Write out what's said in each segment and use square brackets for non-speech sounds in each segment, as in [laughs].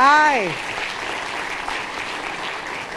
Hi.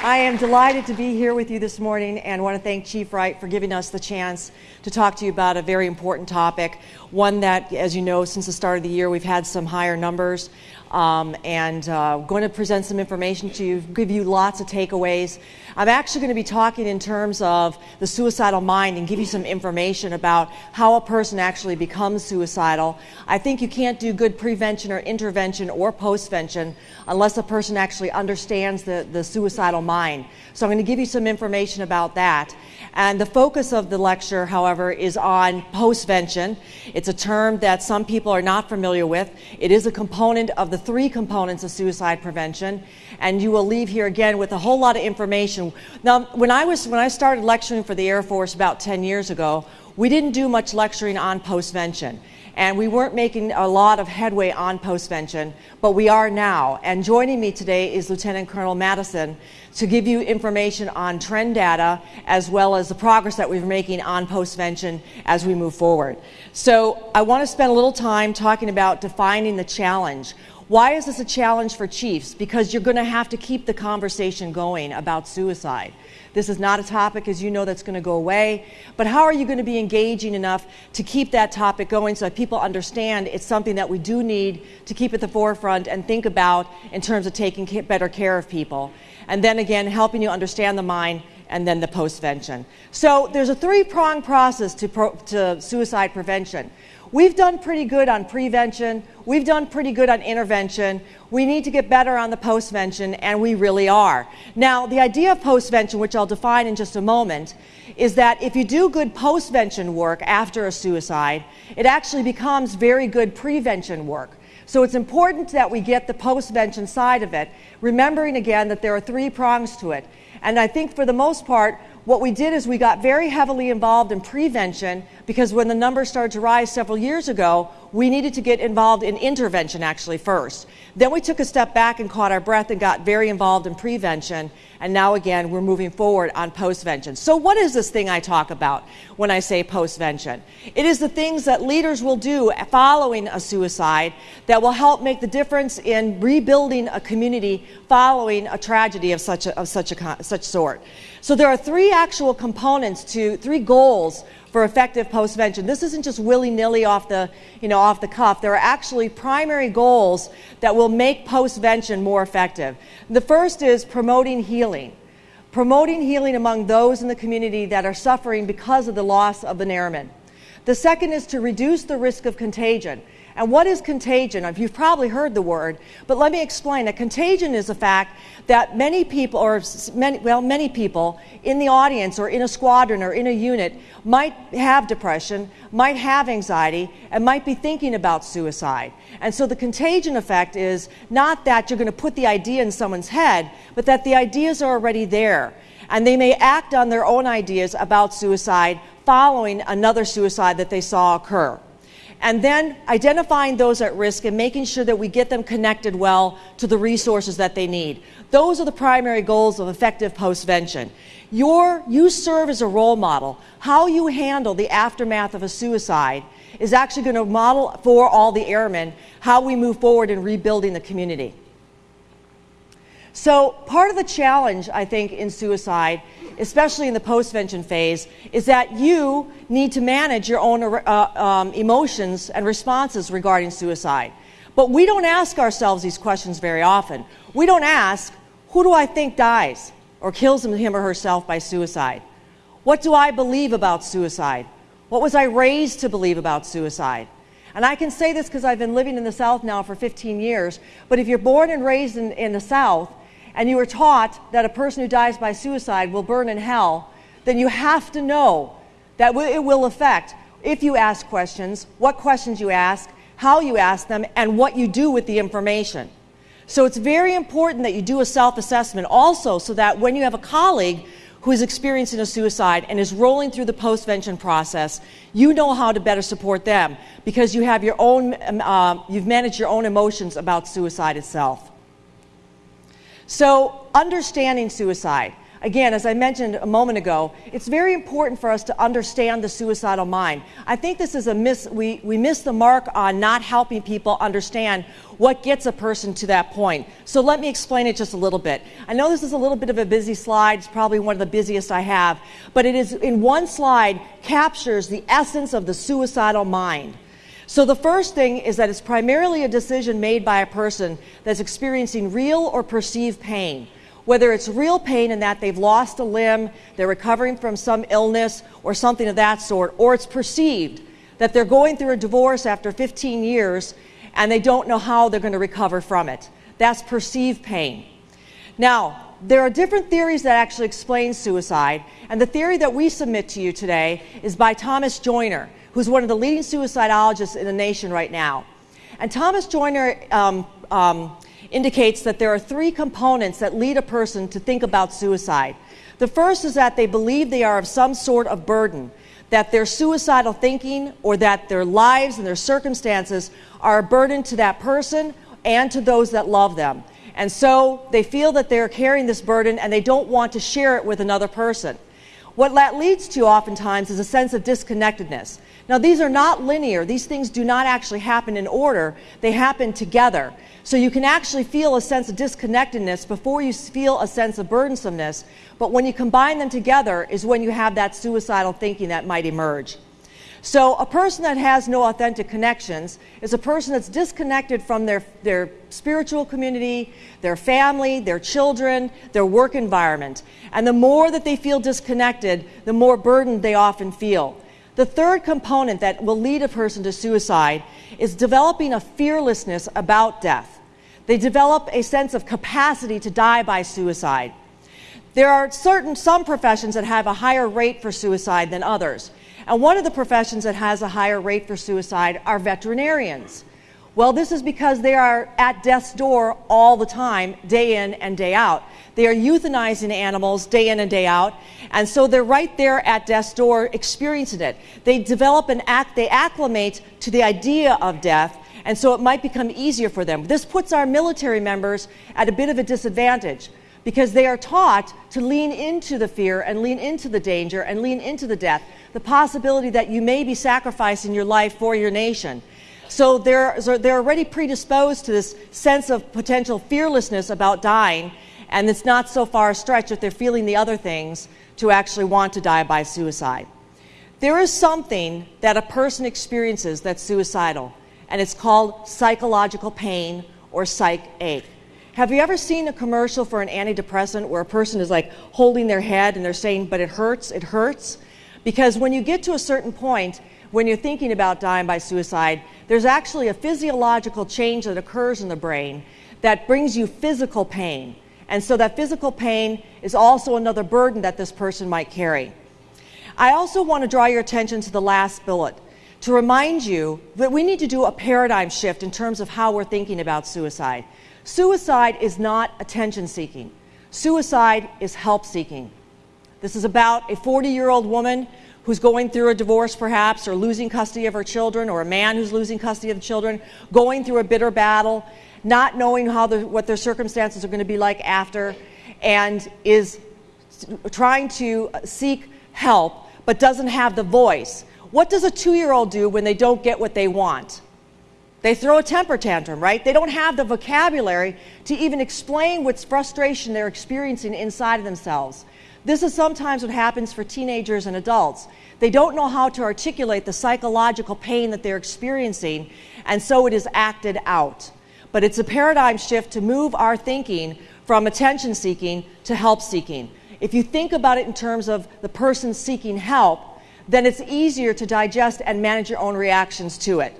I am delighted to be here with you this morning and want to thank Chief Wright for giving us the chance to talk to you about a very important topic. One that, as you know, since the start of the year, we've had some higher numbers um, and uh, going to present some information to you, give you lots of takeaways. I'm actually going to be talking in terms of the suicidal mind and give you some information about how a person actually becomes suicidal. I think you can't do good prevention or intervention or postvention unless a person actually understands the, the suicidal mind. So I'm going to give you some information about that. And the focus of the lecture, however, is on postvention. It's a term that some people are not familiar with. It is a component of the three components of suicide prevention, and you will leave here again with a whole lot of information. Now, when I, was, when I started lecturing for the Air Force about 10 years ago, we didn't do much lecturing on postvention and we weren't making a lot of headway on postvention, but we are now. And joining me today is Lieutenant Colonel Madison to give you information on trend data as well as the progress that we're making on postvention as we move forward. So I want to spend a little time talking about defining the challenge. Why is this a challenge for chiefs? Because you're going to have to keep the conversation going about suicide. This is not a topic, as you know, that's going to go away. But how are you going to be engaging enough to keep that topic going so that people understand it's something that we do need to keep at the forefront and think about in terms of taking better care of people? And then again, helping you understand the mind and then the postvention. So there's a three-pronged process to, to suicide prevention. We've done pretty good on prevention. We've done pretty good on intervention. We need to get better on the postvention, and we really are. Now, the idea of postvention, which I'll define in just a moment, is that if you do good postvention work after a suicide, it actually becomes very good prevention work. So it's important that we get the postvention side of it, remembering again that there are three prongs to it. And I think for the most part, what we did is we got very heavily involved in prevention because when the numbers started to rise several years ago, we needed to get involved in intervention actually first. Then we took a step back and caught our breath and got very involved in prevention. And now again, we're moving forward on postvention. So what is this thing I talk about when I say postvention? It is the things that leaders will do following a suicide that will help make the difference in rebuilding a community following a tragedy of such a, of such a such sort. So there are three actual components to three goals for effective postvention. This isn't just willy-nilly off the, you know, off the cuff. There are actually primary goals that will make postvention more effective. The first is promoting healing. Promoting healing among those in the community that are suffering because of the loss of an airman. The second is to reduce the risk of contagion. And what is contagion? You've probably heard the word, but let me explain. A contagion is a fact that many people, or many, well, many people in the audience or in a squadron or in a unit might have depression, might have anxiety, and might be thinking about suicide. And so the contagion effect is not that you're going to put the idea in someone's head, but that the ideas are already there. And they may act on their own ideas about suicide following another suicide that they saw occur and then identifying those at risk and making sure that we get them connected well to the resources that they need. Those are the primary goals of effective postvention. Your, you serve as a role model. How you handle the aftermath of a suicide is actually going to model for all the airmen how we move forward in rebuilding the community. So part of the challenge, I think, in suicide, especially in the postvention phase, is that you need to manage your own uh, um, emotions and responses regarding suicide. But we don't ask ourselves these questions very often. We don't ask, who do I think dies or kills him or herself by suicide? What do I believe about suicide? What was I raised to believe about suicide? And I can say this because I've been living in the South now for 15 years, but if you're born and raised in, in the South, and you were taught that a person who dies by suicide will burn in hell, then you have to know that it will affect if you ask questions, what questions you ask, how you ask them, and what you do with the information. So it's very important that you do a self-assessment also so that when you have a colleague who is experiencing a suicide and is rolling through the postvention process, you know how to better support them because you have your own, um, uh, you've managed your own emotions about suicide itself. So understanding suicide. again, as I mentioned a moment ago, it's very important for us to understand the suicidal mind. I think this is a miss, we, we miss the mark on not helping people understand what gets a person to that point. So let me explain it just a little bit. I know this is a little bit of a busy slide, it's probably one of the busiest I have, but it is in one slide captures the essence of the suicidal mind. So the first thing is that it's primarily a decision made by a person that's experiencing real or perceived pain whether it's real pain in that they've lost a limb, they're recovering from some illness or something of that sort, or it's perceived that they're going through a divorce after 15 years and they don't know how they're going to recover from it. That's perceived pain. Now, there are different theories that actually explain suicide, and the theory that we submit to you today is by Thomas Joiner, who's one of the leading suicidologists in the nation right now. And Thomas Joiner um, um, indicates that there are three components that lead a person to think about suicide. The first is that they believe they are of some sort of burden, that their suicidal thinking or that their lives and their circumstances are a burden to that person and to those that love them. And so they feel that they're carrying this burden and they don't want to share it with another person. What that leads to oftentimes is a sense of disconnectedness. Now, these are not linear. These things do not actually happen in order, they happen together. So you can actually feel a sense of disconnectedness before you feel a sense of burdensomeness. But when you combine them together is when you have that suicidal thinking that might emerge. So a person that has no authentic connections is a person that's disconnected from their, their spiritual community, their family, their children, their work environment. And the more that they feel disconnected, the more burdened they often feel. The third component that will lead a person to suicide is developing a fearlessness about death. They develop a sense of capacity to die by suicide. There are certain some professions that have a higher rate for suicide than others. And one of the professions that has a higher rate for suicide are veterinarians. Well, this is because they are at death's door all the time, day in and day out. They are euthanizing animals day in and day out, and so they're right there at death's door experiencing it. They develop an act, they acclimate to the idea of death, and so it might become easier for them. This puts our military members at a bit of a disadvantage because they are taught to lean into the fear and lean into the danger and lean into the death, the possibility that you may be sacrificing your life for your nation. So they're, they're already predisposed to this sense of potential fearlessness about dying, and it's not so far a stretch if they're feeling the other things to actually want to die by suicide. There is something that a person experiences that's suicidal, and it's called psychological pain or psych ache. Have you ever seen a commercial for an antidepressant where a person is like holding their head and they're saying, but it hurts, it hurts? Because when you get to a certain point, when you're thinking about dying by suicide, there's actually a physiological change that occurs in the brain that brings you physical pain. And so that physical pain is also another burden that this person might carry. I also want to draw your attention to the last bullet to remind you that we need to do a paradigm shift in terms of how we're thinking about suicide. Suicide is not attention seeking, suicide is help seeking. This is about a 40 year old woman who's going through a divorce perhaps or losing custody of her children or a man who's losing custody of the children going through a bitter battle not knowing how the, what their circumstances are going to be like after and is trying to seek help but doesn't have the voice. What does a two-year-old do when they don't get what they want they throw a temper tantrum right they don't have the vocabulary to even explain what frustration they're experiencing inside of themselves this is sometimes what happens for teenagers and adults. They don't know how to articulate the psychological pain that they're experiencing, and so it is acted out. But it's a paradigm shift to move our thinking from attention seeking to help seeking. If you think about it in terms of the person seeking help, then it's easier to digest and manage your own reactions to it.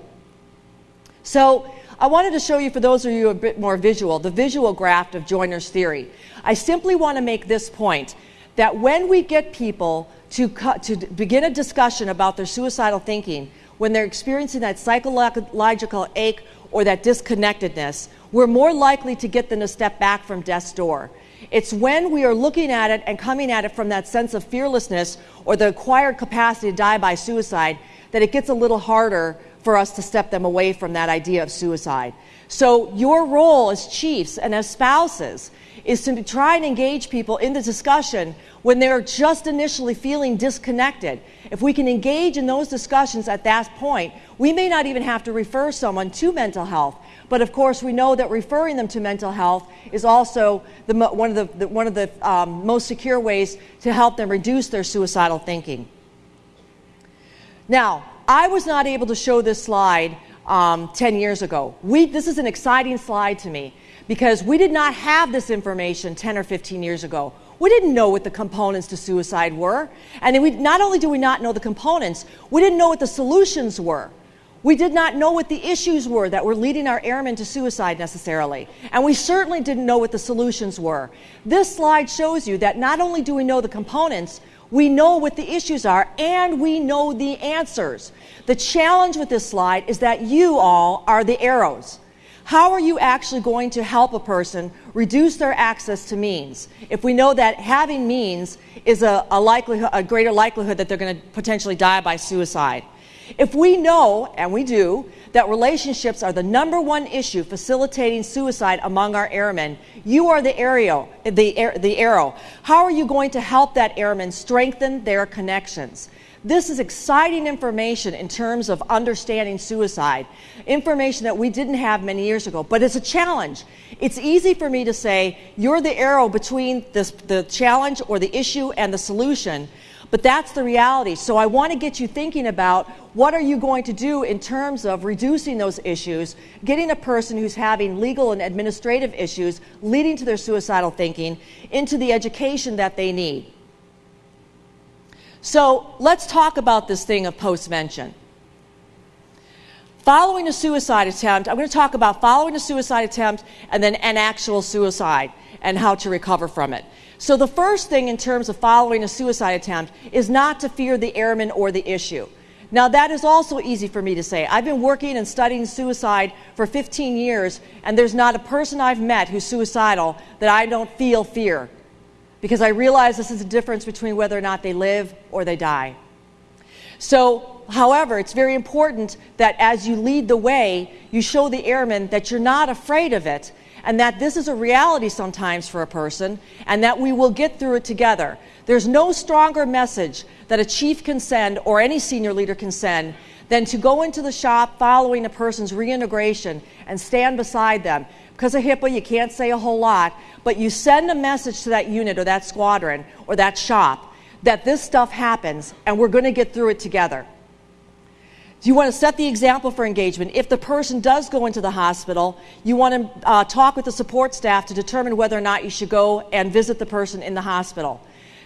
So, I wanted to show you, for those of you a bit more visual, the visual graph of Joiner's theory. I simply want to make this point that when we get people to, to begin a discussion about their suicidal thinking, when they're experiencing that psychological ache or that disconnectedness, we're more likely to get them to step back from death's door. It's when we are looking at it and coming at it from that sense of fearlessness or the acquired capacity to die by suicide that it gets a little harder for us to step them away from that idea of suicide. So, your role as chiefs and as spouses is to try and engage people in the discussion when they're just initially feeling disconnected. If we can engage in those discussions at that point, we may not even have to refer someone to mental health. But of course, we know that referring them to mental health is also the, one of the, the one of the um, most secure ways to help them reduce their suicidal thinking. Now, I was not able to show this slide um, 10 years ago. We, this is an exciting slide to me because we did not have this information 10 or 15 years ago. We didn't know what the components to suicide were. And we, not only do we not know the components, we didn't know what the solutions were. We did not know what the issues were that were leading our airmen to suicide necessarily. And we certainly didn't know what the solutions were. This slide shows you that not only do we know the components, we know what the issues are and we know the answers. The challenge with this slide is that you all are the arrows. How are you actually going to help a person reduce their access to means if we know that having means is a, a, likelihood, a greater likelihood that they're going to potentially die by suicide? If we know, and we do, that relationships are the number one issue facilitating suicide among our airmen, you are the arrow, the, the arrow. How are you going to help that airman strengthen their connections? This is exciting information in terms of understanding suicide, information that we didn't have many years ago, but it's a challenge. It's easy for me to say, you're the arrow between this, the challenge or the issue and the solution. But that's the reality. So I want to get you thinking about what are you going to do in terms of reducing those issues, getting a person who's having legal and administrative issues leading to their suicidal thinking into the education that they need. So let's talk about this thing of postvention. Following a suicide attempt, I'm going to talk about following a suicide attempt and then an actual suicide and how to recover from it. So, the first thing in terms of following a suicide attempt is not to fear the airman or the issue. Now, that is also easy for me to say. I've been working and studying suicide for 15 years, and there's not a person I've met who's suicidal that I don't feel fear because I realize this is a difference between whether or not they live or they die. So, however, it's very important that as you lead the way, you show the airmen that you're not afraid of it and that this is a reality sometimes for a person, and that we will get through it together. There's no stronger message that a chief can send or any senior leader can send than to go into the shop following a person's reintegration and stand beside them. Because of HIPAA, you can't say a whole lot, but you send a message to that unit or that squadron or that shop that this stuff happens and we're going to get through it together. You want to set the example for engagement? If the person does go into the hospital, you want to uh, talk with the support staff to determine whether or not you should go and visit the person in the hospital.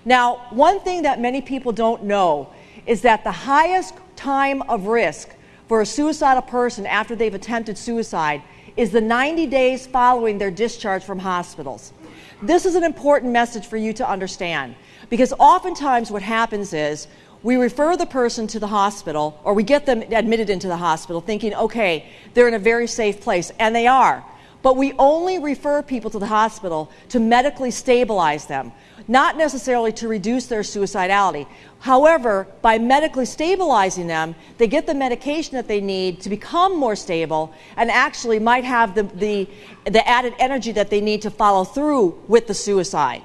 Now, one thing that many people don't know is that the highest time of risk for a suicidal person after they've attempted suicide is the 90 days following their discharge from hospitals. This is an important message for you to understand because oftentimes what happens is we refer the person to the hospital or we get them admitted into the hospital thinking, okay, they're in a very safe place, and they are. But we only refer people to the hospital to medically stabilize them, not necessarily to reduce their suicidality. However, by medically stabilizing them, they get the medication that they need to become more stable and actually might have the, the, the added energy that they need to follow through with the suicide.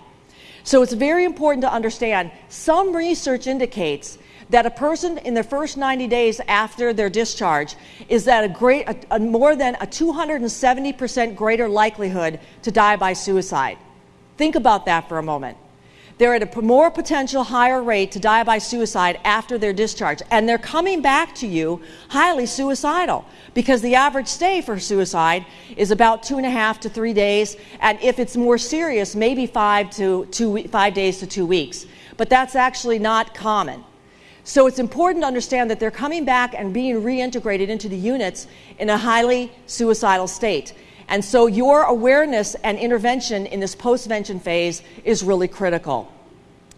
So it's very important to understand some research indicates that a person in their first 90 days after their discharge is at a great a, a more than a 270% greater likelihood to die by suicide. Think about that for a moment. They're at a more potential higher rate to die by suicide after their discharge. And they're coming back to you highly suicidal because the average stay for suicide is about two and a half to three days. And if it's more serious, maybe five, to two, five days to two weeks. But that's actually not common. So it's important to understand that they're coming back and being reintegrated into the units in a highly suicidal state. And so your awareness and intervention in this postvention phase is really critical.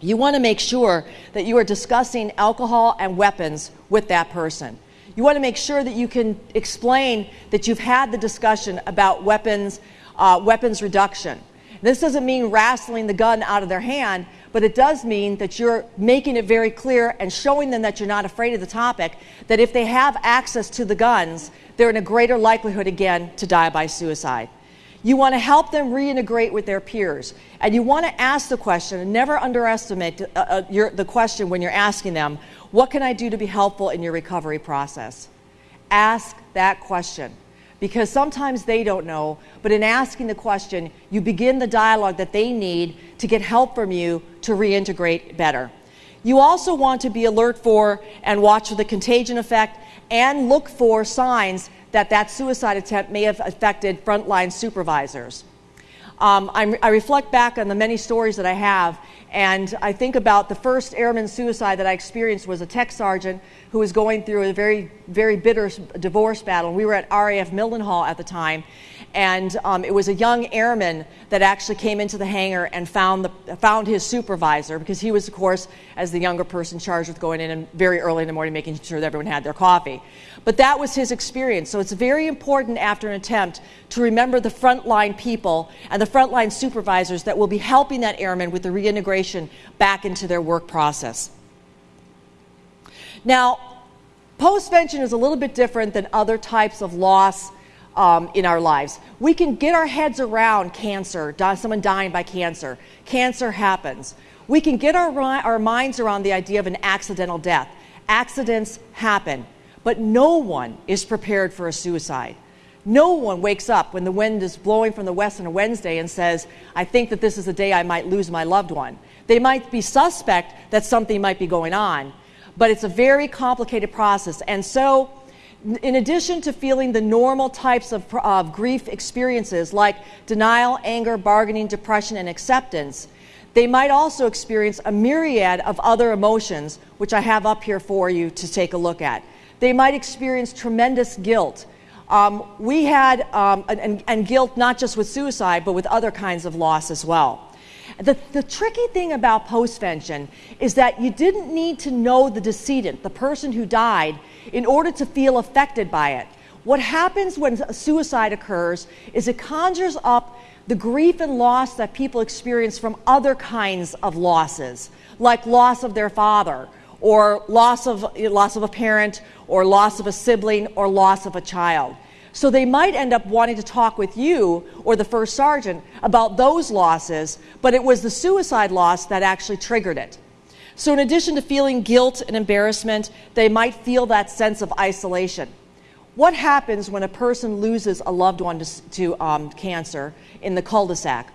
You want to make sure that you are discussing alcohol and weapons with that person. You want to make sure that you can explain that you've had the discussion about weapons, uh, weapons reduction. This doesn't mean wrestling the gun out of their hand, but it does mean that you're making it very clear and showing them that you're not afraid of the topic, that if they have access to the guns, they're in a greater likelihood again to die by suicide. You want to help them reintegrate with their peers. And you want to ask the question, and never underestimate uh, uh, your, the question when you're asking them, What can I do to be helpful in your recovery process? Ask that question. Because sometimes they don't know, but in asking the question, you begin the dialogue that they need to get help from you to reintegrate better. You also want to be alert for and watch for the contagion effect and look for signs that that suicide attempt may have affected frontline supervisors. Um, i reflect back on the many stories that I have, and I think about the first airman suicide that I experienced was a tech sergeant who was going through a very, very bitter divorce battle. We were at RAF Mildenhall at the time, and um, it was a young airman that actually came into the hangar and found, the, found his supervisor because he was, of course, as the younger person charged with going in and very early in the morning making sure that everyone had their coffee. But that was his experience. So it's very important after an attempt to remember the frontline people and the frontline supervisors that will be helping that airman with the reintegration back into their work process. Now, postvention is a little bit different than other types of loss um, in our lives. We can get our heads around cancer, someone dying by cancer. Cancer happens. We can get our, our minds around the idea of an accidental death. Accidents happen, but no one is prepared for a suicide. No one wakes up when the wind is blowing from the west on a Wednesday and says, I think that this is the day I might lose my loved one. They might be suspect that something might be going on, but it's a very complicated process. And so, in addition to feeling the normal types of, of grief experiences like denial, anger, bargaining, depression, and acceptance, they might also experience a myriad of other emotions, which I have up here for you to take a look at. They might experience tremendous guilt. Um, we had, um, and, and guilt not just with suicide, but with other kinds of loss as well. The, the tricky thing about postvention is that you didn't need to know the decedent, the person who died, in order to feel affected by it. What happens when a suicide occurs is it conjures up the grief and loss that people experience from other kinds of losses, like loss of their father, or loss of, loss of a parent, or loss of a sibling, or loss of a child. So they might end up wanting to talk with you or the first sergeant about those losses, but it was the suicide loss that actually triggered it. So, in addition to feeling guilt and embarrassment, they might feel that sense of isolation. What happens when a person loses a loved one to, to um, cancer in the cul de sac?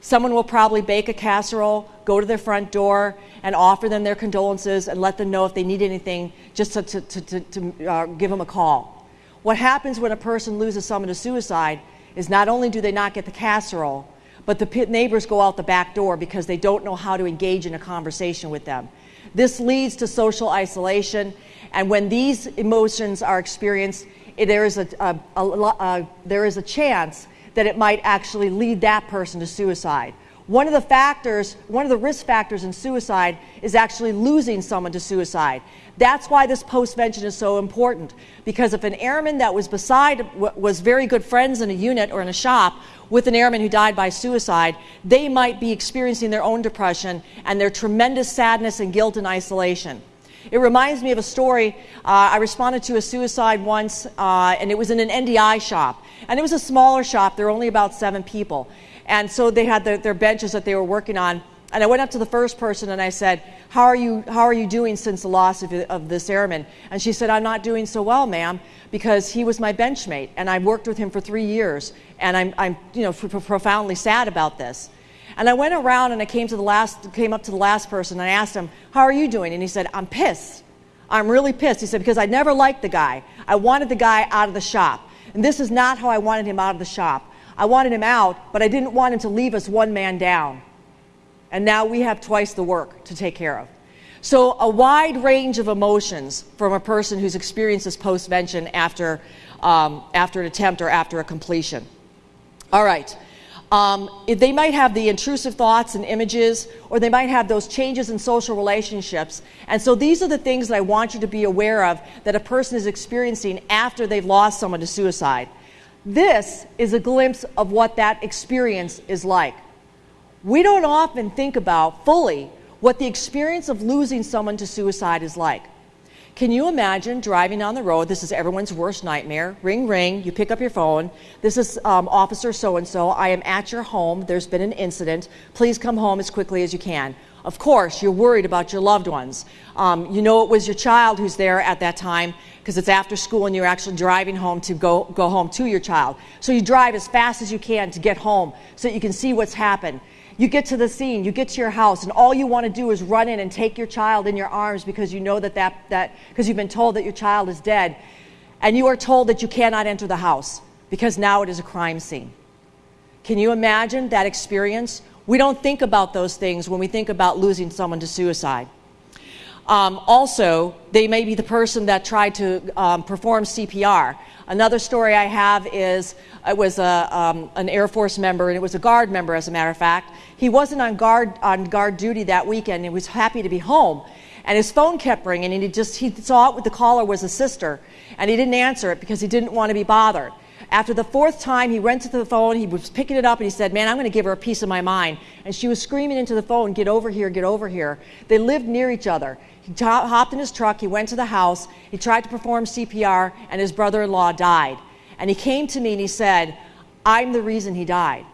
Someone will probably bake a casserole, go to their front door, and offer them their condolences and let them know if they need anything, just to, to, to, to uh, give them a call. What happens when a person loses someone to suicide is not only do they not get the casserole, but the neighbors go out the back door because they don't know how to engage in a conversation with them. This leads to social isolation, and when these emotions are experienced, there is a, a, a, there is a chance that it might actually lead that person to suicide. One of the factors, one of the risk factors in suicide is actually losing someone to suicide. That's why this postvention is so important. Because if an airman that was beside, was very good friends in a unit or in a shop with an airman who died by suicide, they might be experiencing their own depression and their tremendous sadness and guilt and isolation. It reminds me of a story. Uh, I responded to a suicide once, uh, and it was in an NDI shop. And it was a smaller shop, there were only about seven people. And so they had the, their benches that they were working on. And I went up to the first person and I said, How are you, how are you doing since the loss of, of this airman? And she said, I'm not doing so well, ma'am, because he was my benchmate and I worked with him for three years. And I'm, I'm you know, profoundly sad about this. And I went around and I came, to the last, came up to the last person and I asked him, How are you doing? And he said, I'm pissed. I'm really pissed. He said, Because I never liked the guy. I wanted the guy out of the shop. And this is not how I wanted him out of the shop. I wanted him out, but I didn't want him to leave us one man down and now we have twice the work to take care of. So, a wide range of emotions from a person who's experienced this postvention after, um, after an attempt or after a completion. All right. Um, they might have the intrusive thoughts and images, or they might have those changes in social relationships. And so, these are the things that I want you to be aware of that a person is experiencing after they've lost someone to suicide. This is a glimpse of what that experience is like. We don't often think about fully what the experience of losing someone to suicide is like. Can you imagine driving on the road? This is everyone's worst nightmare. Ring, ring, you pick up your phone. This is um, Officer so and so. I am at your home. There's been an incident. Please come home as quickly as you can. Of course, you're worried about your loved ones. Um, you know it was your child who's there at that time because it's after school and you're actually driving home to go, go home to your child. So you drive as fast as you can to get home so that you can see what's happened. You get to the scene, you get to your house, and all you want to do is run in and take your child in your arms because you know that that, that because you've been told that your child is dead. And you are told that you cannot enter the house because now it is a crime scene. Can you imagine that experience? We don't think about those things when we think about losing someone to suicide. Um, also, they may be the person that tried to um, perform CPR. Another story I have is it was a, um, an Air Force member, and it was a guard member, as a matter of fact. He wasn't on guard, on guard duty that weekend, he was happy to be home. And his phone kept ringing, and he just he saw it, the caller was a sister, and he didn't answer it because he didn't want to be bothered. After the fourth time, he went to the phone, he was picking it up, and he said, Man, I'm going to give her a piece of my mind. And she was screaming into the phone, Get over here, get over here. They lived near each other. He hopped in his truck, he went to the house, he tried to perform CPR, and his brother in law died. And he came to me and he said, I'm the reason he died.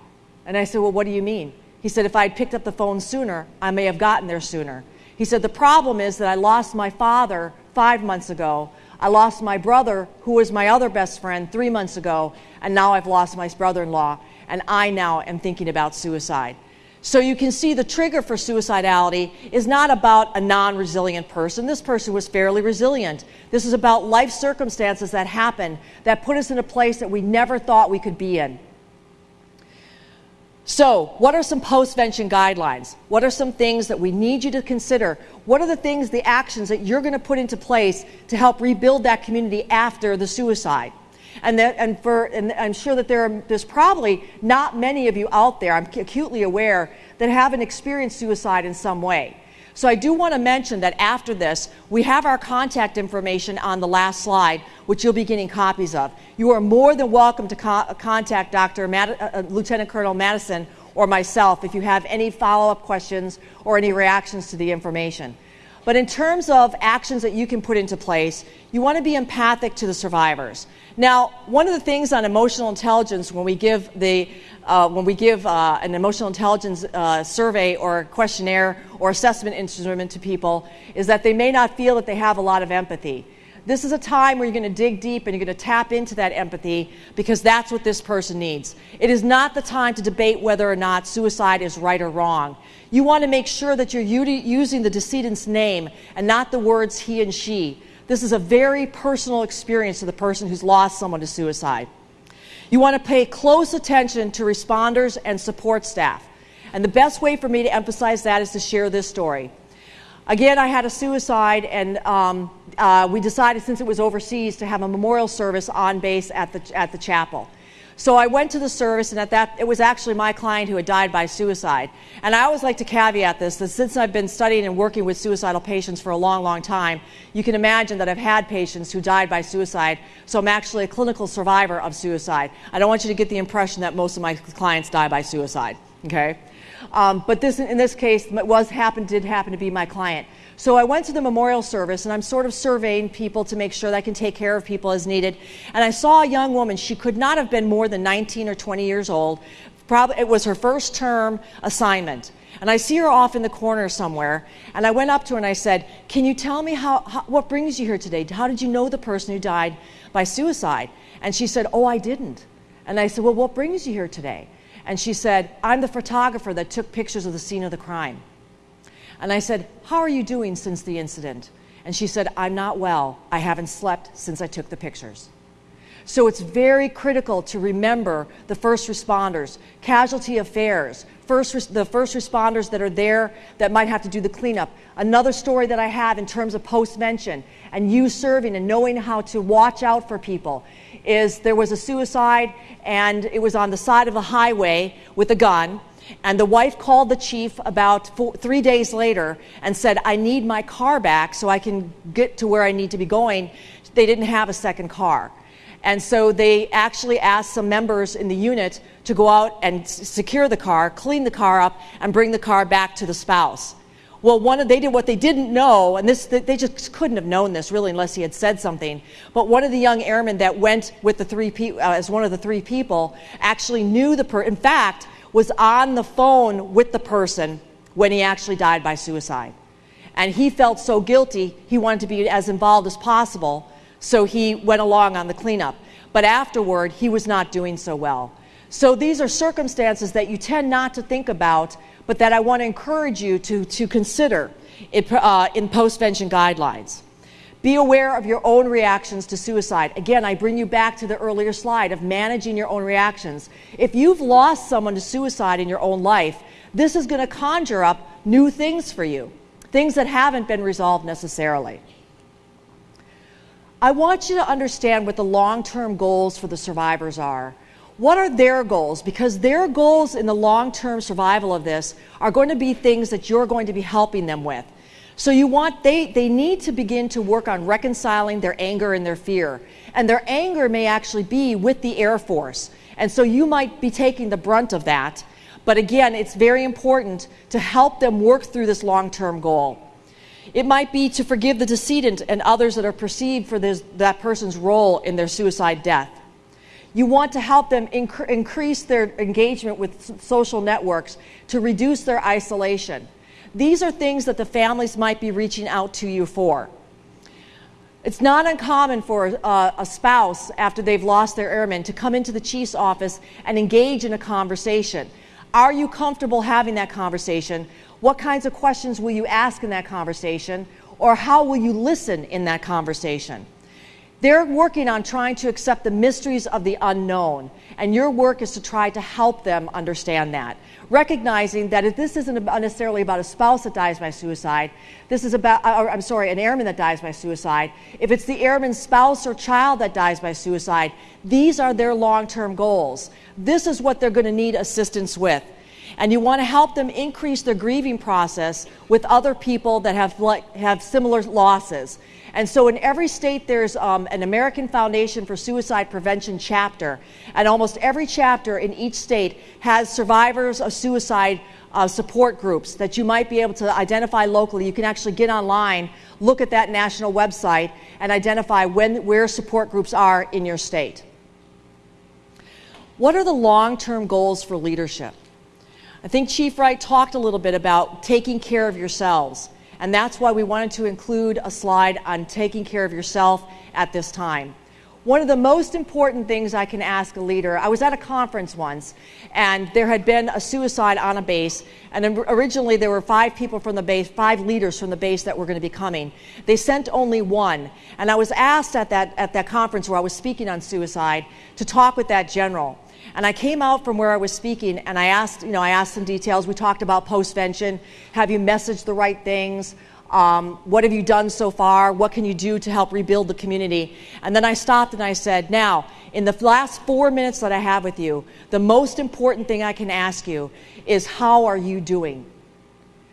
And I said, Well, what do you mean? He said, If I had picked up the phone sooner, I may have gotten there sooner. He said, The problem is that I lost my father five months ago. I lost my brother, who was my other best friend, three months ago, and now I've lost my brother in law, and I now am thinking about suicide. So you can see the trigger for suicidality is not about a non resilient person. This person was fairly resilient. This is about life circumstances that happen that put us in a place that we never thought we could be in. So, what are some postvention guidelines? What are some things that we need you to consider? What are the things, the actions that you're going to put into place to help rebuild that community after the suicide? And, that, and, for, and I'm sure that there are, there's probably not many of you out there, I'm acutely aware, that haven't experienced suicide in some way. So I do want to mention that after this, we have our contact information on the last slide, which you'll be getting copies of. You are more than welcome to co contact Dr. Mad uh, uh, Lieutenant Colonel Madison or myself if you have any follow-up questions or any reactions to the information. But in terms of actions that you can put into place, you want to be empathic to the survivors. Now, one of the things on emotional intelligence when we give, the, uh, when we give uh, an emotional intelligence uh, survey or questionnaire or assessment instrument to people is that they may not feel that they have a lot of empathy. This is a time where you're going to dig deep and you're going to tap into that empathy because that's what this person needs. It is not the time to debate whether or not suicide is right or wrong. You want to make sure that you're using the decedent's name and not the words he and she. This is a very personal experience to the person who's lost someone to suicide. You want to pay close attention to responders and support staff. And the best way for me to emphasize that is to share this story. Again, I had a suicide, and um, uh, we decided, since it was overseas, to have a memorial service on base at the, at the chapel. So I went to the service, and at that, it was actually my client who had died by suicide. And I always like to caveat this that since I've been studying and working with suicidal patients for a long, long time, you can imagine that I've had patients who died by suicide. So I'm actually a clinical survivor of suicide. I don't want you to get the impression that most of my clients die by suicide. Okay? Um, but this, in this case, was happened, did happen to be my client. So I went to the memorial service and I'm sort of surveying people to make sure that I can take care of people as needed. And I saw a young woman. She could not have been more than 19 or 20 years old. Probably, it was her first term assignment. And I see her off in the corner somewhere. And I went up to her and I said, Can you tell me how, how, what brings you here today? How did you know the person who died by suicide? And she said, Oh, I didn't. And I said, Well, what brings you here today? And she said, I'm the photographer that took pictures of the scene of the crime. And I said, How are you doing since the incident? And she said, I'm not well. I haven't slept since I took the pictures. So it's very critical to remember the first responders, casualty affairs, first, the first responders that are there that might have to do the cleanup. Another story that I have in terms of postvention and you serving and knowing how to watch out for people is there was a suicide and it was on the side of the highway with a gun and the wife called the chief about four, three days later and said, I need my car back so I can get to where I need to be going. They didn't have a second car. And so they actually asked some members in the unit to go out and secure the car, clean the car up, and bring the car back to the spouse. Well, one of, they did what they didn't know, and this they just couldn't have known this really unless he had said something. But one of the young airmen that went with the three pe- uh, as one of the three people actually knew the person. In fact, was on the phone with the person when he actually died by suicide, and he felt so guilty he wanted to be as involved as possible. So he went along on the cleanup. But afterward, he was not doing so well. So these are circumstances that you tend not to think about but that I want to encourage you to, to consider it, uh, in postvention guidelines. Be aware of your own reactions to suicide. Again, I bring you back to the earlier slide of managing your own reactions. If you've lost someone to suicide in your own life, this is going to conjure up new things for you, things that haven't been resolved necessarily. I want you to understand what the long term goals for the survivors are what are their goals? Because their goals in the long term survival of this are going to be things that you're going to be helping them with. So you want they they need to begin to work on reconciling their anger and their fear. And their anger may actually be with the Air Force. And so you might be taking the brunt of that. But again, it's very important to help them work through this long-term goal. It might be to forgive the decedent and others that are perceived for this, that person's role in their suicide death. You want to help them inc- increase their engagement with social networks to reduce their isolation. These are things that the families might be reaching out to you for. It's not uncommon for uh, a spouse, after they've lost their airman, to come into the chief's office and engage in a conversation. Are you comfortable having that conversation? What kinds of questions will you ask in that conversation? Or how will you listen in that conversation? They're working on trying to accept the mysteries of the unknown, and your work is to try to help them understand that. Recognizing that if this isn't necessarily about a spouse that dies by suicide, this is about, uh, or, I'm sorry, an airman that dies by suicide. If it's the airman's spouse or child that dies by suicide, these are their long term goals. This is what they're going to need assistance with. And you want to help them increase their grieving process with other people that have, have similar losses. And so in every state, there's um, an American Foundation for Suicide Prevention chapter. And almost every chapter in each state has survivors of suicide uh, support groups that you might be able to identify locally. You can actually get online, look at that national website, and identify when, where support groups are in your state. What are the long term goals for leadership? I think Chief Wright talked a little bit about taking care of yourselves. And that's why we wanted to include a slide on taking care of yourself at this time. One of the most important things I can ask a leader, I was at a conference once, and there had been a suicide on a base, and originally there were five people from the base, five leaders from the base that were going to be coming. They sent only one, and I was asked at that, at that conference where I was speaking on suicide to talk with that general. And I came out from where I was speaking and I asked, you know, I asked some details. We talked about postvention. Have you messaged the right things? Um, what have you done so far? What can you do to help rebuild the community? And then I stopped and I said, Now, in the last four minutes that I have with you, the most important thing I can ask you is, How are you doing?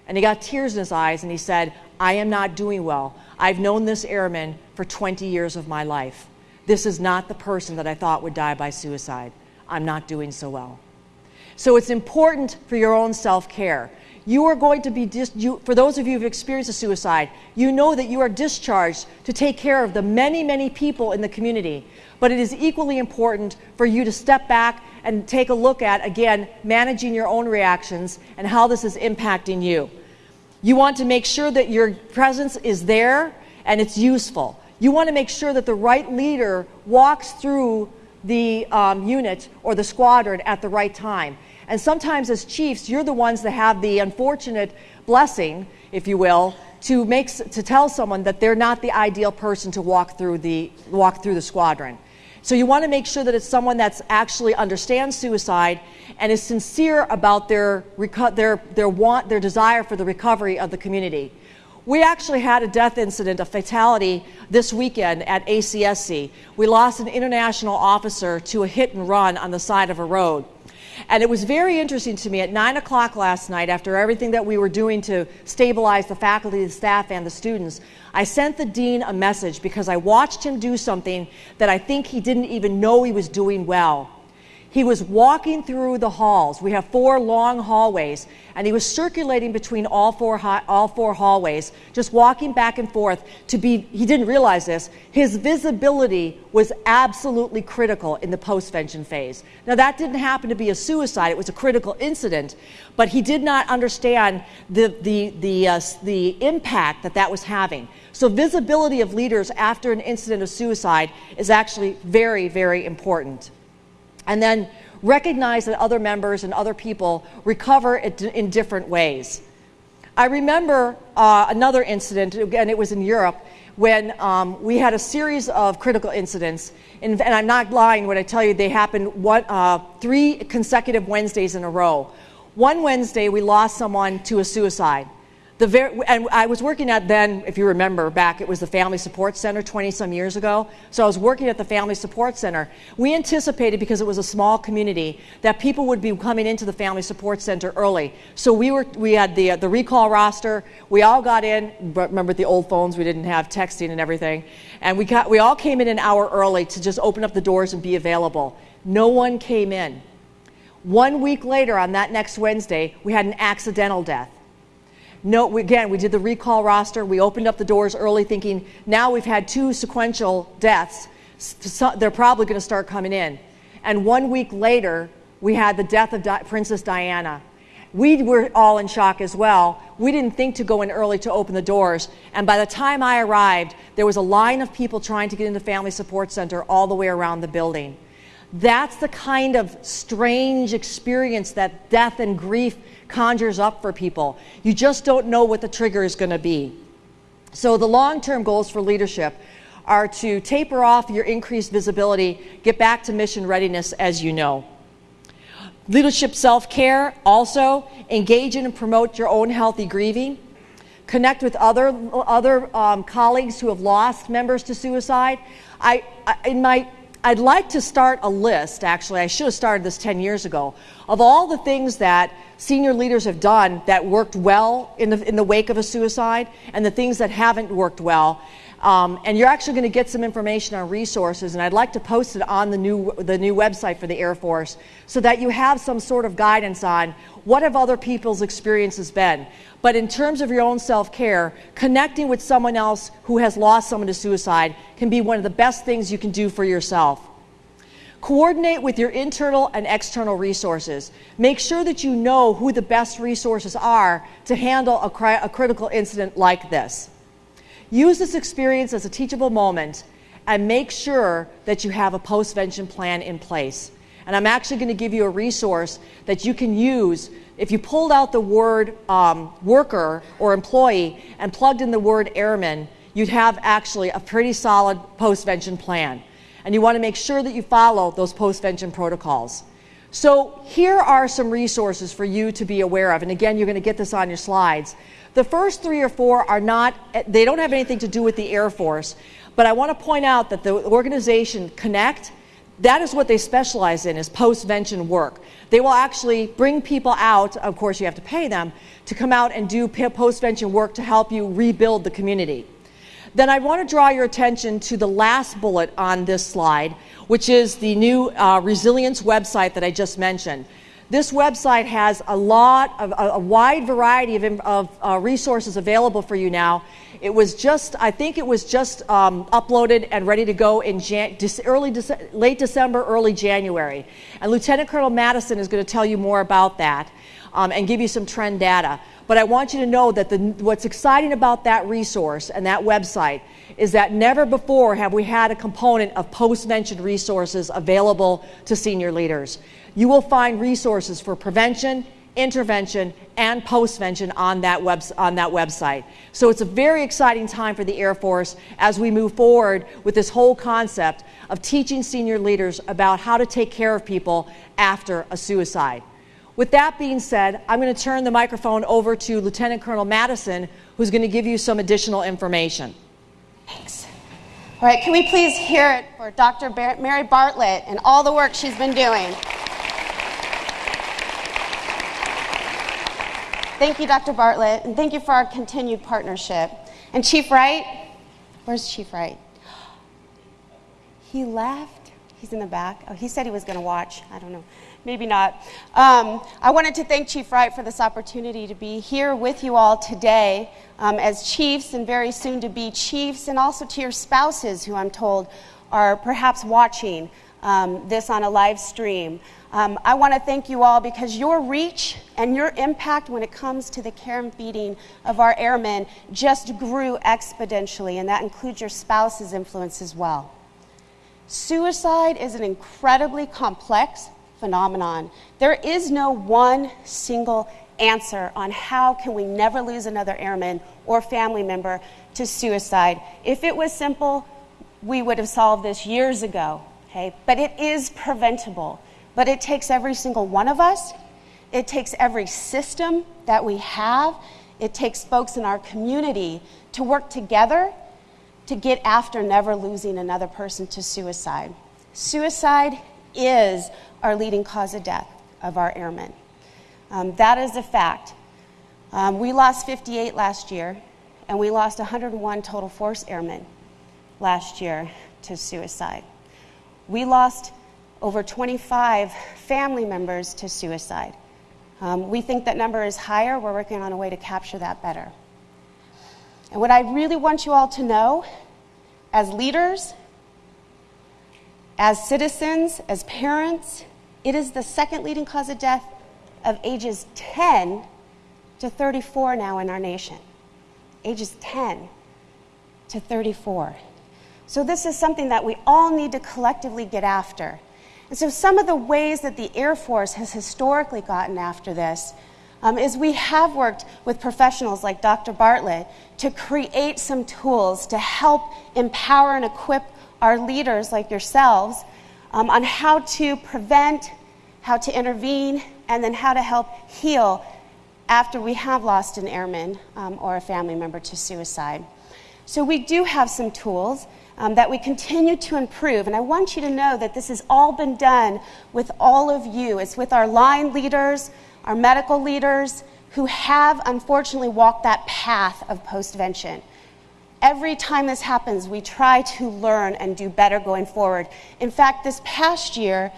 And he got tears in his eyes and he said, I am not doing well. I've known this airman for 20 years of my life. This is not the person that I thought would die by suicide. I'm not doing so well. So it's important for your own self care. You are going to be, you, for those of you who've experienced a suicide, you know that you are discharged to take care of the many, many people in the community. But it is equally important for you to step back and take a look at, again, managing your own reactions and how this is impacting you. You want to make sure that your presence is there and it's useful. You want to make sure that the right leader walks through the um, unit or the squadron at the right time. And sometimes, as chiefs, you're the ones that have the unfortunate blessing, if you will, to make to tell someone that they're not the ideal person to walk through the walk through the squadron. So you want to make sure that it's someone that's actually understands suicide and is sincere about their their their want their desire for the recovery of the community. We actually had a death incident, a fatality, this weekend at ACSC. We lost an international officer to a hit and run on the side of a road. And it was very interesting to me at 9 o'clock last night, after everything that we were doing to stabilize the faculty, the staff, and the students, I sent the dean a message because I watched him do something that I think he didn't even know he was doing well. He was walking through the halls. We have four long hallways, and he was circulating between all four, all four hallways, just walking back and forth to be, he didn't realize this, his visibility was absolutely critical in the postvention phase. Now, that didn't happen to be a suicide, it was a critical incident, but he did not understand the, the, the, uh, the impact that that was having. So, visibility of leaders after an incident of suicide is actually very, very important and then recognize that other members and other people recover in different ways. I remember uh, another incident, again, it was in Europe, when um, we had a series of critical incidents. And, and, I'm not lying when I tell you they happened one, uh, three consecutive Wednesdays in a row. One Wednesday, we lost someone to a suicide. The very, and I was working at then, if you remember back, it was the Family Support Center 20 some years ago. So I was working at the Family Support Center. We anticipated, because it was a small community, that people would be coming into the Family Support Center early. So we, were, we had the, the recall roster. We all got in. Remember the old phones? We didn't have texting and everything. And we, got, we all came in an hour early to just open up the doors and be available. No one came in. One week later, on that next Wednesday, we had an accidental death. No, we, again, we did the recall roster. We opened up the doors early thinking now we've had two sequential deaths. So they're probably going to start coming in. And one week later, we had the death of Di Princess Diana. We were all in shock as well. We didn't think to go in early to open the doors. And by the time I arrived, there was a line of people trying to get into Family Support Center all the way around the building. That's the kind of strange experience that death and grief conjures up for people. You just don't know what the trigger is going to be. So, the long term goals for leadership are to taper off your increased visibility, get back to mission readiness as you know. Leadership self care, also engage in and promote your own healthy grieving. Connect with other, other um, colleagues who have lost members to suicide. I, I, in my I'd like to start a list, actually, I should have started this 10 years ago, of all the things that senior leaders have done that worked well in the, in the wake of a suicide and the things that haven't worked well. Um, and you're actually going to get some information on resources, and I'd like to post it on the new, the new website for the Air Force so that you have some sort of guidance on what have other people's experiences been. But in terms of your own self care, connecting with someone else who has lost someone to suicide can be one of the best things you can do for yourself. Coordinate with your internal and external resources. Make sure that you know who the best resources are to handle a, cri a critical incident like this. Use this experience as a teachable moment and make sure that you have a postvention plan in place. And I'm actually going to give you a resource that you can use if you pulled out the word um, worker or employee and plugged in the word airman, you'd have actually a pretty solid postvention plan. And you want to make sure that you follow those postvention protocols. So here are some resources for you to be aware of. And again, you're going to get this on your slides. The first three or four are not, they don't have anything to do with the Air Force. But I want to point out that the organization Connect, that is what they specialize in, is postvention work. They will actually bring people out, of course you have to pay them, to come out and do postvention work to help you rebuild the community. Then I want to draw your attention to the last bullet on this slide, which is the new uh, resilience website that I just mentioned. This website has a lot of a, a wide variety of, of uh, resources available for you now. It was just, I think it was just um, uploaded and ready to go in Jan early late December, early January. And Lieutenant Colonel Matteson is going to tell you more about that um, and give you some trend data. But I want you to know that the, what's exciting about that resource and that website is that never before have we had a component of post-vention resources available to senior leaders. You will find resources for prevention, intervention, and postvention on that, web, on that website. So it's a very exciting time for the Air Force as we move forward with this whole concept of teaching senior leaders about how to take care of people after a suicide. With that being said, I'm going to turn the microphone over to Lieutenant Colonel Matteson, who's going to give you some additional information. Thanks. All right, can we please hear it for Dr. Mary Bartlett and all the work she's been doing? Thank you, Dr. Bartlett, and thank you for our continued partnership. And Chief Wright, where's Chief Wright? He left. He's in the back. Oh, he said he was going to watch. I don't know. Maybe not. Um, I wanted to thank Chief Wright for this opportunity to be here with you all today um, as chiefs and very soon to be chiefs, and also to your spouses, who I'm told are perhaps watching um, this on a live stream. Um, I want to thank you all because your reach and your impact when it comes to the care and feeding of our airmen just grew exponentially, and that includes your spouse's influence as well. Suicide is an incredibly complex phenomenon. There is no one single answer on how can we never lose another airman or family member to suicide. If it was simple, we would have solved this years ago, okay? But it is preventable. But it takes every single one of us. It takes every system that we have. It takes folks in our community to work together to get after never losing another person to suicide. Suicide is our leading cause of death of our airmen. Um, that is a fact. Um, we lost 58 last year, and we lost 101 total force airmen last year to suicide. We lost over 25 family members to suicide. Um, we think that number is higher. We're working on a way to capture that better. And what I really want you all to know as leaders, as citizens, as parents, it is the second leading cause of death of ages 10 to 34 now in our nation. Ages 10 to 34. So, this is something that we all need to collectively get after. And so, some of the ways that the Air Force has historically gotten after this um, is we have worked with professionals like Dr. Bartlett to create some tools to help empower and equip our leaders like yourselves um, on how to prevent, how to intervene, and then how to help heal after we have lost an airman um, or a family member to suicide. So, we do have some tools um, that we continue to improve. And I want you to know that this has all been done with all of you. It's with our line leaders, our medical leaders, who have unfortunately walked that path of postvention. Every time this happens, we try to learn and do better going forward. In fact, this past year,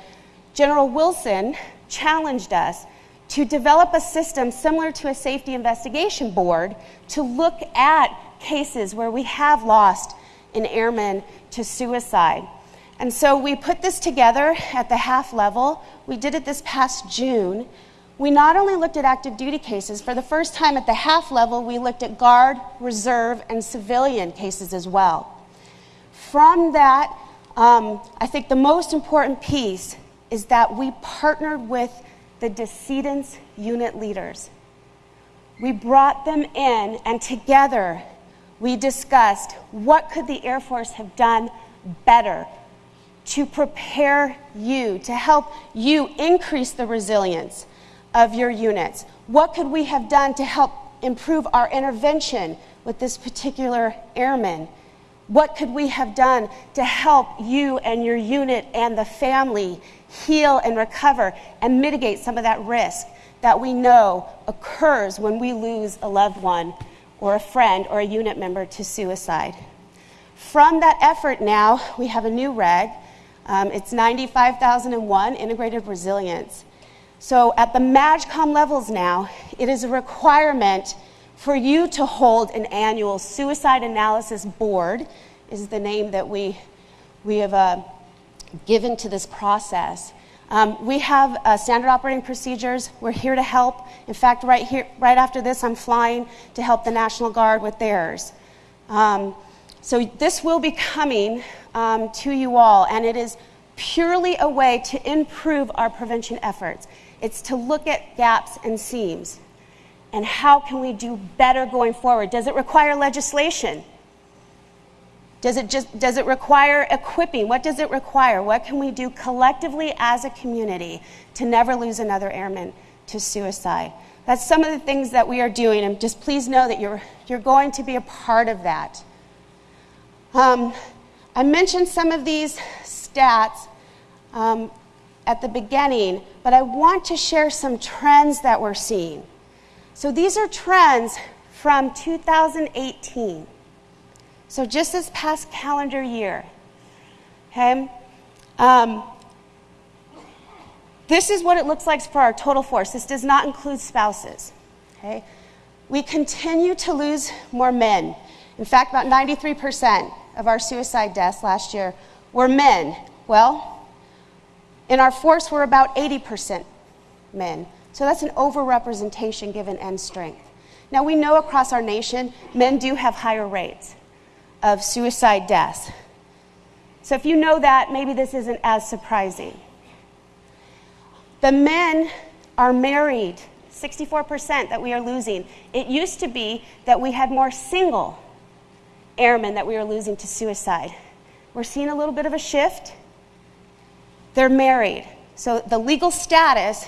General Wilson challenged us to develop a system similar to a safety investigation board to look at cases where we have lost an airman to suicide. And so we put this together at the HAF level. We did it this past June. We not only looked at active duty cases, for the first time at the HAF level, we looked at guard, reserve, and civilian cases as well. From that, um, I think the most important piece is that we partnered with the decedent's unit leaders. We brought them in, and together we discussed what could the Air Force have done better to prepare you, to help you increase the resilience of your units. What could we have done to help improve our intervention with this particular airman? What could we have done to help you and your unit and the family heal and recover and mitigate some of that risk that we know occurs when we lose a loved one or a friend or a unit member to suicide. From that effort now, we have a new reg. Um, it's 95001 Integrated Resilience. So at the MAJCOM levels now, it is a requirement for you to hold an annual suicide analysis board, is the name that we, we have uh, given to this process. Um, we have uh, standard operating procedures. We're here to help. In fact, right here, right after this, I'm flying to help the National Guard with theirs. Um, so this will be coming um, to you all, and it is purely a way to improve our prevention efforts. It's to look at gaps and seams, and how can we do better going forward? Does it require legislation? Does it just does it require equipping? What does it require? What can we do collectively as a community to never lose another airman to suicide? That's some of the things that we are doing, and just please know that you're you're going to be a part of that. Um, I mentioned some of these stats um, at the beginning, but I want to share some trends that we're seeing. So these are trends from 2018. So just this past calendar year. Okay? Um, this is what it looks like for our total force. This does not include spouses. Okay? We continue to lose more men. In fact, about 93% of our suicide deaths last year were men. Well, in our force, we're about 80% men. So that's an overrepresentation given end strength. Now, we know across our nation, men do have higher rates of suicide deaths. So if you know that, maybe this isn't as surprising. The men are married, 64% that we are losing. It used to be that we had more single airmen that we were losing to suicide. We're seeing a little bit of a shift. They're married. So the legal status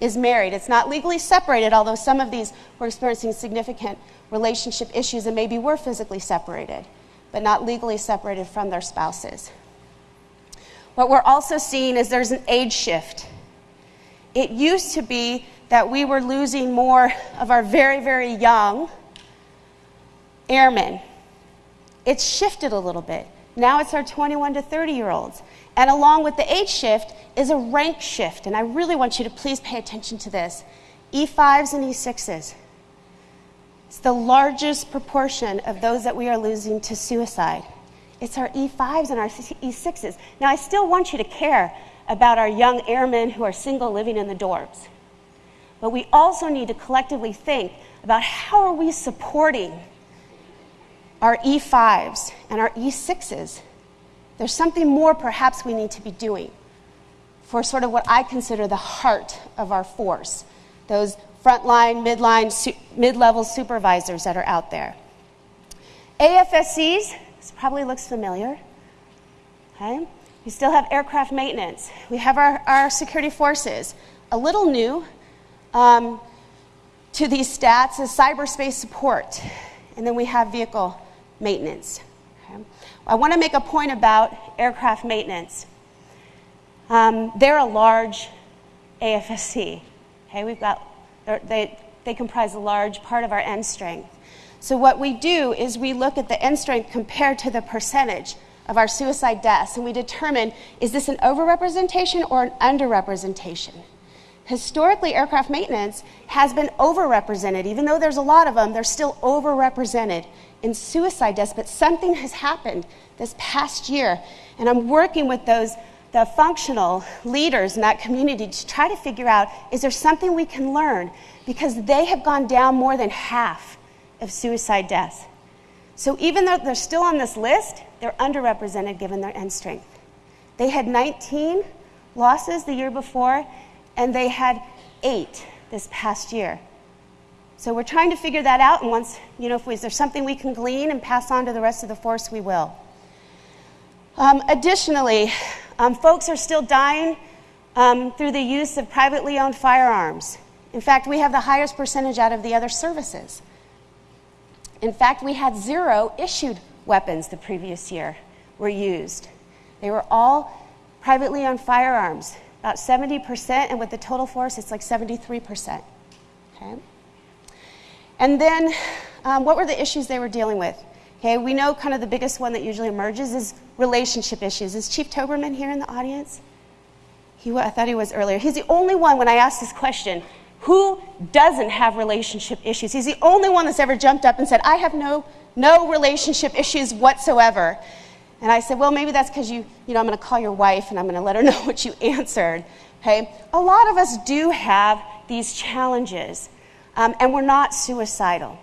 is married. It's not legally separated, although some of these were experiencing significant relationship issues and maybe were physically separated, but not legally separated from their spouses. What we're also seeing is there's an age shift. It used to be that we were losing more of our very, very young airmen. It's shifted a little bit. Now it's our 21 to 30 year olds. And along with the age shift is a rank shift. And I really want you to please pay attention to this E5s and E6s. It's the largest proportion of those that we are losing to suicide. It's our E5s and our E6s. Now, I still want you to care about our young airmen who are single living in the dorms. But we also need to collectively think about how are we supporting our E5s and our E6s. There's something more perhaps we need to be doing for sort of what I consider the heart of our force, those frontline, midline, su- mid-level supervisors that are out there. AFSCs, this probably looks familiar. Okay? We still have aircraft maintenance. We have our, our security forces. A little new um, to these stats is cyberspace support. And then we have vehicle maintenance. Okay? I want to make a point about aircraft maintenance. Um, they're a large AFSC. Okay, we've got they they comprise a large part of our end strength. So what we do is we look at the end strength compared to the percentage of our suicide deaths, and we determine is this an overrepresentation or an underrepresentation. Historically, aircraft maintenance has been overrepresented. Even though there's a lot of them, they're still overrepresented in suicide deaths. But something has happened this past year, and I'm working with those the functional leaders in that community to try to figure out is there something we can learn because they have gone down more than half of suicide deaths. So even though they're still on this list, they're underrepresented given their end strength. They had 19 losses the year before, and they had eight this past year. So we're trying to figure that out, and once, you know, if we, is there something we can glean and pass on to the rest of the force, we will. Um, additionally, um, folks are still dying um, through the use of privately owned firearms. In fact, we have the highest percentage out of the other services. In fact, we had zero issued weapons the previous year were used. They were all privately owned firearms about 70%, and with the total force, it's like 73%. Okay? And then, um, what were the issues they were dealing with? Okay, we know kind of the biggest one that usually emerges is relationship issues. Is Chief Toberman here in the audience? He, I thought he was earlier. He's the only one when I asked this question who doesn't have relationship issues? He's the only one that's ever jumped up and said, I have no, no relationship issues whatsoever. And I said, well, maybe that's because you, you know, I'm going to call your wife and I'm going to let her [laughs] know what you answered. Okay? A lot of us do have these challenges, um, and we're not suicidal.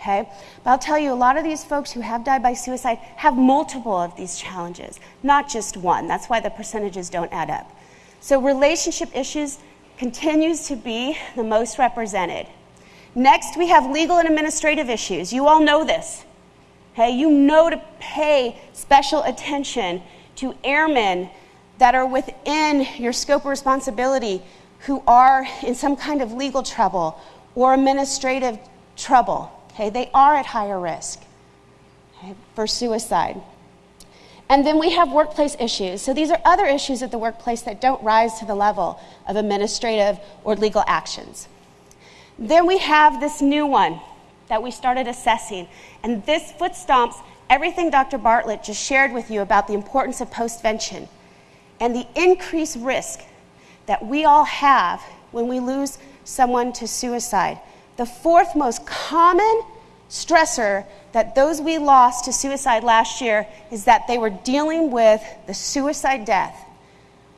Okay? But I'll tell you, a lot of these folks who have died by suicide have multiple of these challenges, not just one. That's why the percentages don't add up. So relationship issues continues to be the most represented. Next, we have legal and administrative issues. You all know this. Okay, you know to pay special attention to airmen that are within your scope of responsibility who are in some kind of legal trouble or administrative trouble. Okay, they are at higher risk okay, for suicide. And then we have workplace issues. So these are other issues at the workplace that don't rise to the level of administrative or legal actions. Then we have this new one that we started assessing. And this foot stomps everything Dr. Bartlett just shared with you about the importance of postvention and the increased risk that we all have when we lose someone to suicide. The fourth most common stressor that those we lost to suicide last year is that they were dealing with the suicide death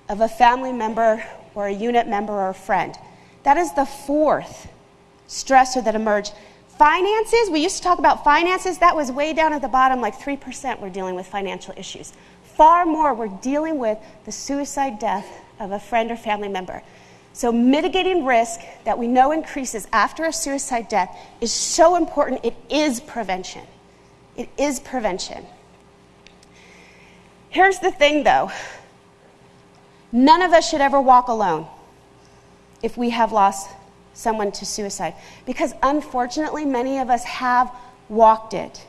of a family member or a unit member or a friend. That is the fourth stressor that emerged. Finances, we used to talk about finances, that was way down at the bottom, like 3% were dealing with financial issues. Far more were dealing with the suicide death of a friend or family member. So, mitigating risk that we know increases after a suicide death is so important. It is prevention. It is prevention. Here's the thing though none of us should ever walk alone if we have lost someone to suicide, because unfortunately, many of us have walked it.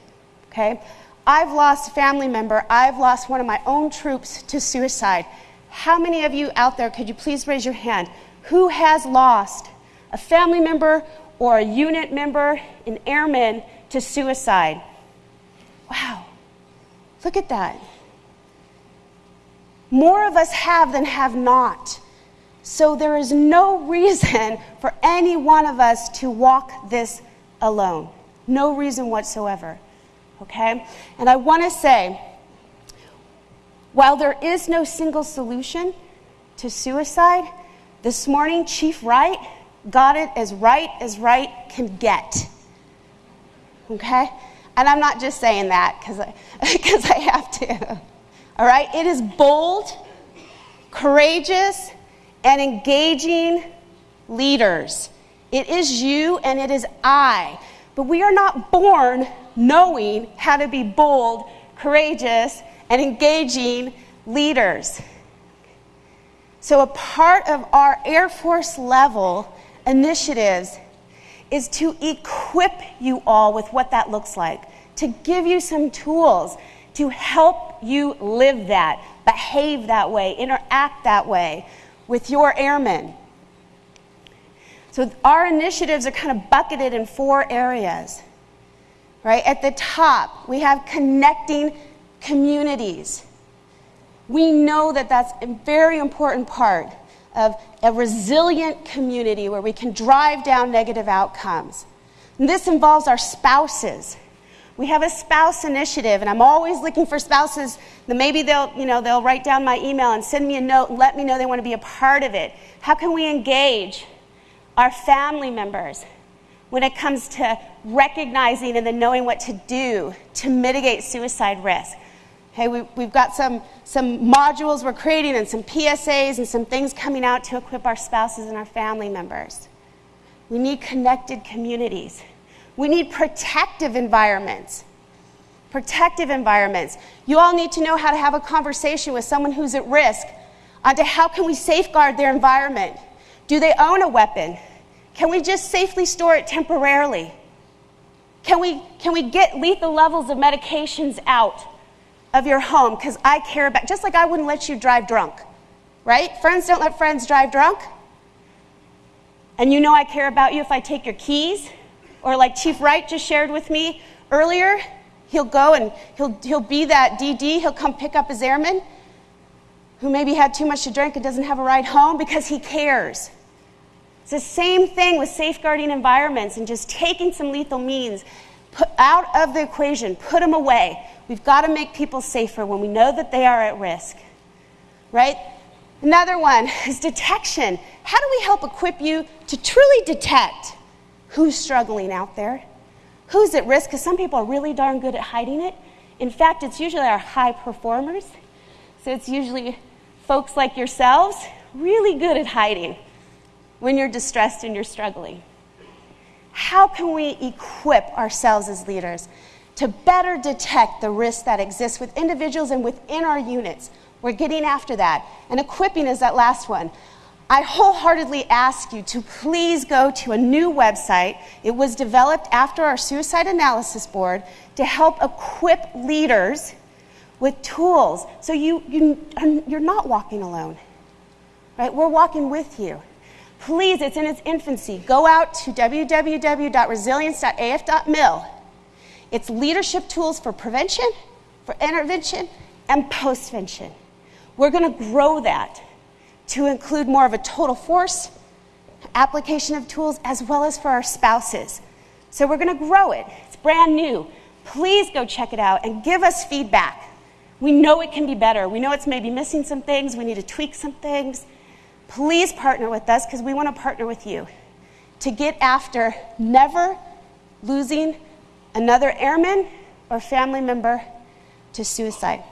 Okay? I've lost a family member, I've lost one of my own troops to suicide. How many of you out there, could you please raise your hand? Who has lost a family member or a unit member, an airman, to suicide? Wow, look at that. More of us have than have not. So there is no [laughs] reason for any one of us to walk this alone. No reason whatsoever. Okay? And I want to say, while there is no single solution to suicide, this morning, Chief Wright got it as right as right can get. Okay? And I'm not just saying that because I, [laughs] cause I have to. All right? It is bold, courageous, and engaging leaders. It is you and it is I. But we are not born knowing how to be bold, courageous, and engaging leaders. So, a part of our Air Force level initiatives is to equip you all with what that looks like, to give you some tools to help you live that, behave that way, interact that way with your airmen. So, our initiatives are kind of bucketed in four areas. Right? At the top, we have connecting communities. We know that that's a very important part of a resilient community where we can drive down negative outcomes. And this involves our spouses. We have a spouse initiative, and I'm always looking for spouses that maybe they'll, you know, they'll write down my email and send me a note and let me know they want to be a part of it. How can we engage our family members when it comes to recognizing and then knowing what to do to mitigate suicide risk? Hey, we, we've got some, some modules we're creating and some PSAs and some things coming out to equip our spouses and our family members. We need connected communities. We need protective environments. Protective environments. You all need to know how to have a conversation with someone who's at risk onto how can we safeguard their environment. Do they own a weapon? Can we just safely store it temporarily? Can we, can we get lethal levels of medications out? Of your home because I care about, just like I wouldn't let you drive drunk, right? Friends don't let friends drive drunk. And you know I care about you if I take your keys. Or like Chief Wright just shared with me earlier, he'll go and he'll, he'll be that DD, he'll come pick up his airman who maybe had too much to drink and doesn't have a ride home because he cares. It's the same thing with safeguarding environments and just taking some lethal means put out of the equation, put them away. We've got to make people safer when we know that they are at risk. Right? Another one [laughs] is detection. How do we help equip you to truly detect who's struggling out there? Who's at risk? Because some people are really darn good at hiding it. In fact, it's usually our high performers. So it's usually folks like yourselves really good at hiding when you're distressed and you're struggling. How can we equip ourselves as leaders to better detect the risks that exist with individuals and within our units. We're getting after that. And equipping is that last one. I wholeheartedly ask you to please go to a new website. It was developed after our suicide analysis board to help equip leaders with tools so you, you, you're not walking alone. Right? We're walking with you. Please, it's in its infancy. Go out to www.resilience.af.mil. It's leadership tools for prevention, for intervention, and postvention. We're going to grow that to include more of a total force application of tools as well as for our spouses. So we're going to grow it. It's brand new. Please go check it out and give us feedback. We know it can be better. We know it's maybe missing some things. We need to tweak some things. Please partner with us because we want to partner with you to get after never losing another airman or family member to suicide.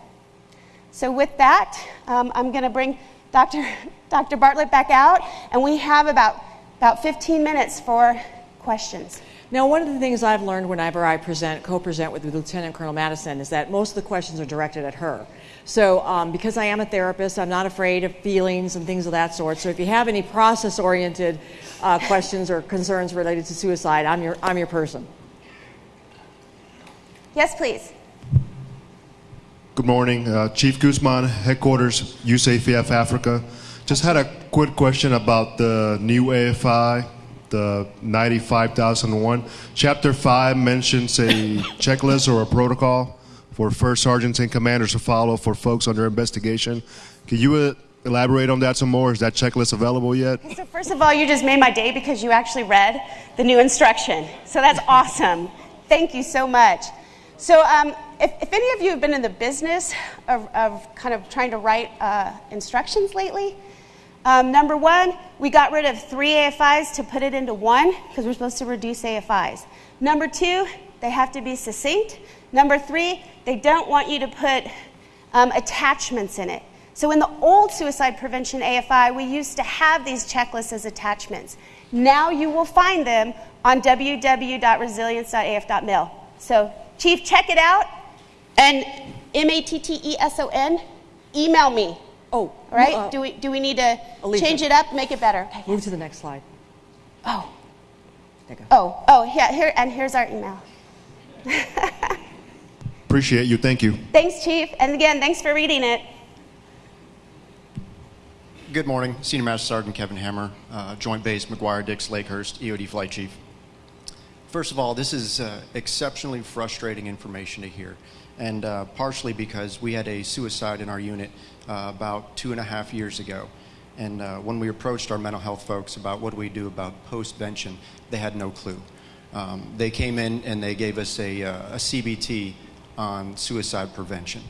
So, with that, um, I'm going to bring Dr. [laughs] Dr. Bartlett back out, and we have about, about 15 minutes for questions. Now, one of the things I've learned whenever I present, co-present with Lieutenant Colonel Matteson is that most of the questions are directed at her. So, um, because I am a therapist, I'm not afraid of feelings and things of that sort. So, if you have any process-oriented uh, questions or concerns related to suicide, I'm your I'm your person. Yes, please. Good morning, uh, Chief Guzman, headquarters USAFF Africa. Just had a quick question about the new AFI the 95001. Chapter 5 mentions a [laughs] checklist or a protocol for first sergeants and commanders to follow for folks under investigation. Can you uh, elaborate on that some more? Is that checklist available yet? So, first of all, you just made my day because you actually read the new instruction. So, that's [laughs] awesome. Thank you so much. So, um, if, if, any of you have been in the business of, of kind of trying to write uh, instructions lately, um, number one, we got rid of three AFIs to put it into one because we're supposed to reduce AFIs. Number two, they have to be succinct. Number three, they don't want you to put um, attachments in it. So in the old suicide prevention AFI, we used to have these checklists as attachments. Now you will find them on www.resilience.af.mil. So, Chief, check it out. And M A T T E S O N, email me Oh, right? Uh, do, we, do we need to Alicia. change it up, make it better? Okay, Move yes. to the next slide. Oh. Oh, oh, yeah, here, and here's our email. [laughs] Appreciate you. Thank you. Thanks, Chief. And again, thanks for reading it. Good morning. Senior Master Sergeant Kevin Hammer, uh, Joint Base McGuire Dix Lakehurst, EOD Flight Chief. First of all, this is uh, exceptionally frustrating information to hear, and uh, partially because we had a suicide in our unit uh, about two and a half years ago. And uh, when we approached our mental health folks about what do we do about postvention, they had no clue. Um, they came in and they gave us a, uh, a CBT on suicide prevention.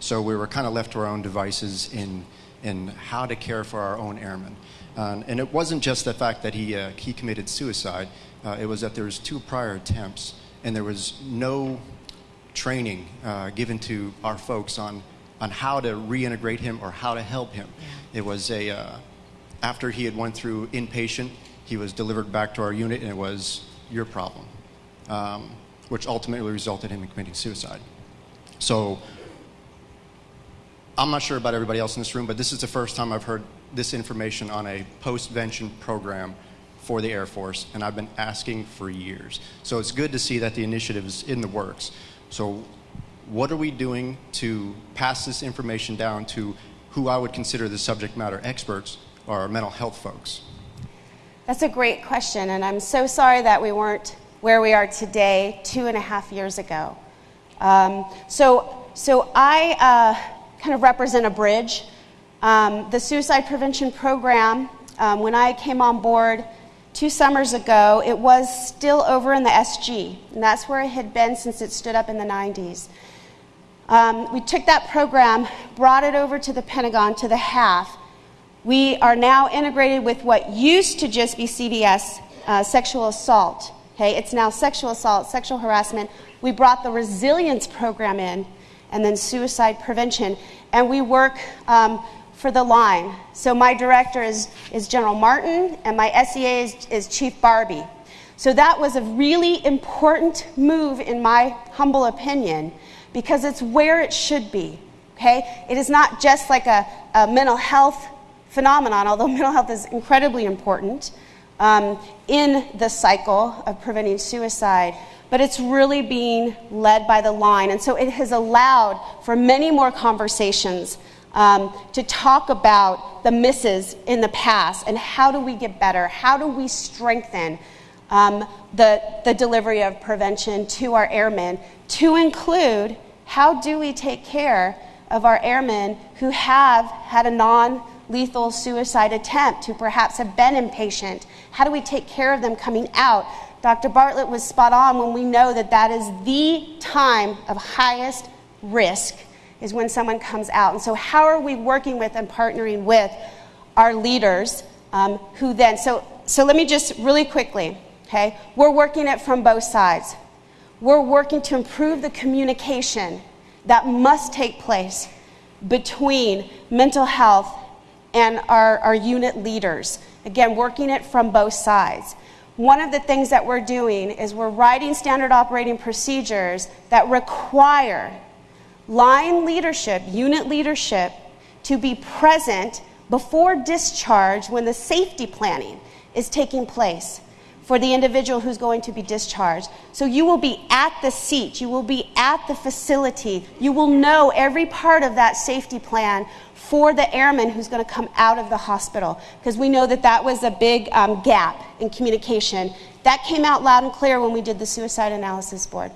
So we were kind of left to our own devices in, in how to care for our own airmen. and it wasn't just the fact that he, uh, he committed suicide, uh, it was that there was two prior attempts and there was no training uh, given to our folks on on how to reintegrate him or how to help him. Yeah. It was a uh, after he had went through inpatient, he was delivered back to our unit, and it was your problem, um, which ultimately resulted in him committing suicide. So I'm not sure about everybody else in this room, but this is the first time I've heard this information on a postvention program for the Air Force, and I've been asking for years. So it's good to see that the initiative is in the works. So what are we doing to pass this information down to who I would consider the subject matter experts or our mental health folks? That's a great question, and I'm so sorry that we weren't where we are today two and a half years ago. Um, so, so I uh, kind of represent a bridge. Um, the suicide prevention program, um, when I came on board two summers ago, it was still over in the SG, and that's where it had been since it stood up in the 90s. Um, we took that program, brought it over to the Pentagon, to the HAF. We are now integrated with what used to just be CVS, uh, sexual assault. Okay, it's now sexual assault, sexual harassment. We brought the resilience program in, and then suicide prevention, and we work um, for the line. So my director is, is General Martin, and my SEA is, is Chief Barbie. So that was a really important move, in my humble opinion because it's where it should be. Okay? It is not just like a, a mental health phenomenon, although [laughs] mental health is incredibly important um, in the cycle of preventing suicide, but it's really being led by the line. And so it has allowed for many more conversations um, to talk about the misses in the past and how do we get better? How do we strengthen um, the, the delivery of prevention to our airmen to include how do we take care of our airmen who have had a non lethal suicide attempt, who perhaps have been inpatient? How do we take care of them coming out? Dr. Bartlett was spot on when we know that that is the time of highest risk is when someone comes out. And so, how are we working with and partnering with our leaders um, who then? So, so let me just really quickly, okay? We're working it from both sides. We're working to improve the communication that must take place between mental health and our, our unit leaders. Again, working it from both sides. One of the things that we're doing is we're writing standard operating procedures that require line leadership, unit leadership, to be present before discharge when the safety planning is taking place for the individual who's going to be discharged. So you will be at the seat, you will be at the facility, you will know every part of that safety plan for the airman who's going to come out of the hospital because we know that that was a big um, gap in communication. That came out loud and clear when we did the suicide analysis board.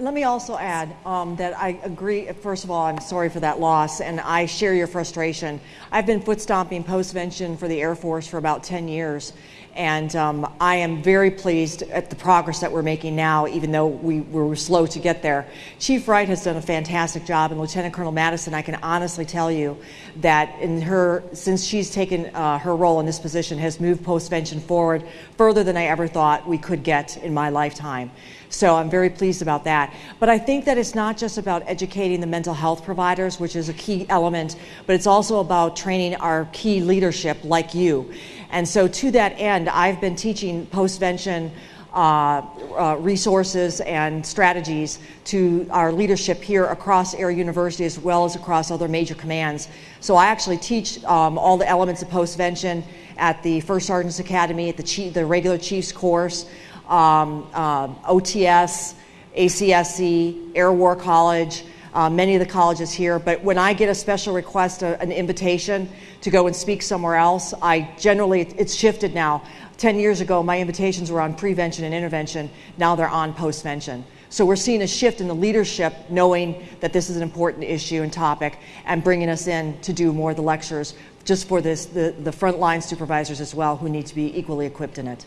Let me also add um, that I agree. First of all, I'm sorry for that loss, and I share your frustration. I've been foot stomping postvention for the Air Force for about 10 years, and um, I am very pleased at the progress that we're making now, even though we were slow to get there. Chief Wright has done a fantastic job, and Lieutenant Colonel Matteson, I can honestly tell you that in her, since she's taken uh, her role in this position, has moved postvention forward further than I ever thought we could get in my lifetime. So I'm very pleased about that. But I think that it's not just about educating the mental health providers, which is a key element, but it's also about training our key leadership like you. And so, to that end, I've been teaching postvention uh, uh, resources and strategies to our leadership here across Air University as well as across other major commands. So, I actually teach um, all the elements of postvention at the First Sergeant's Academy, at the, chief, the regular Chiefs course, um, uh, OTS, ACSC, Air War College uh, many of the colleges here. But when I get a special request, a, an invitation to go and speak somewhere else, I generally, it's shifted now. 10 years ago, my invitations were on prevention and intervention. Now they're on postvention. So we're seeing a shift in the leadership, knowing that this is an important issue and topic, and bringing us in to do more of the lectures just for this, the, the frontline supervisors as well, who need to be equally equipped in it.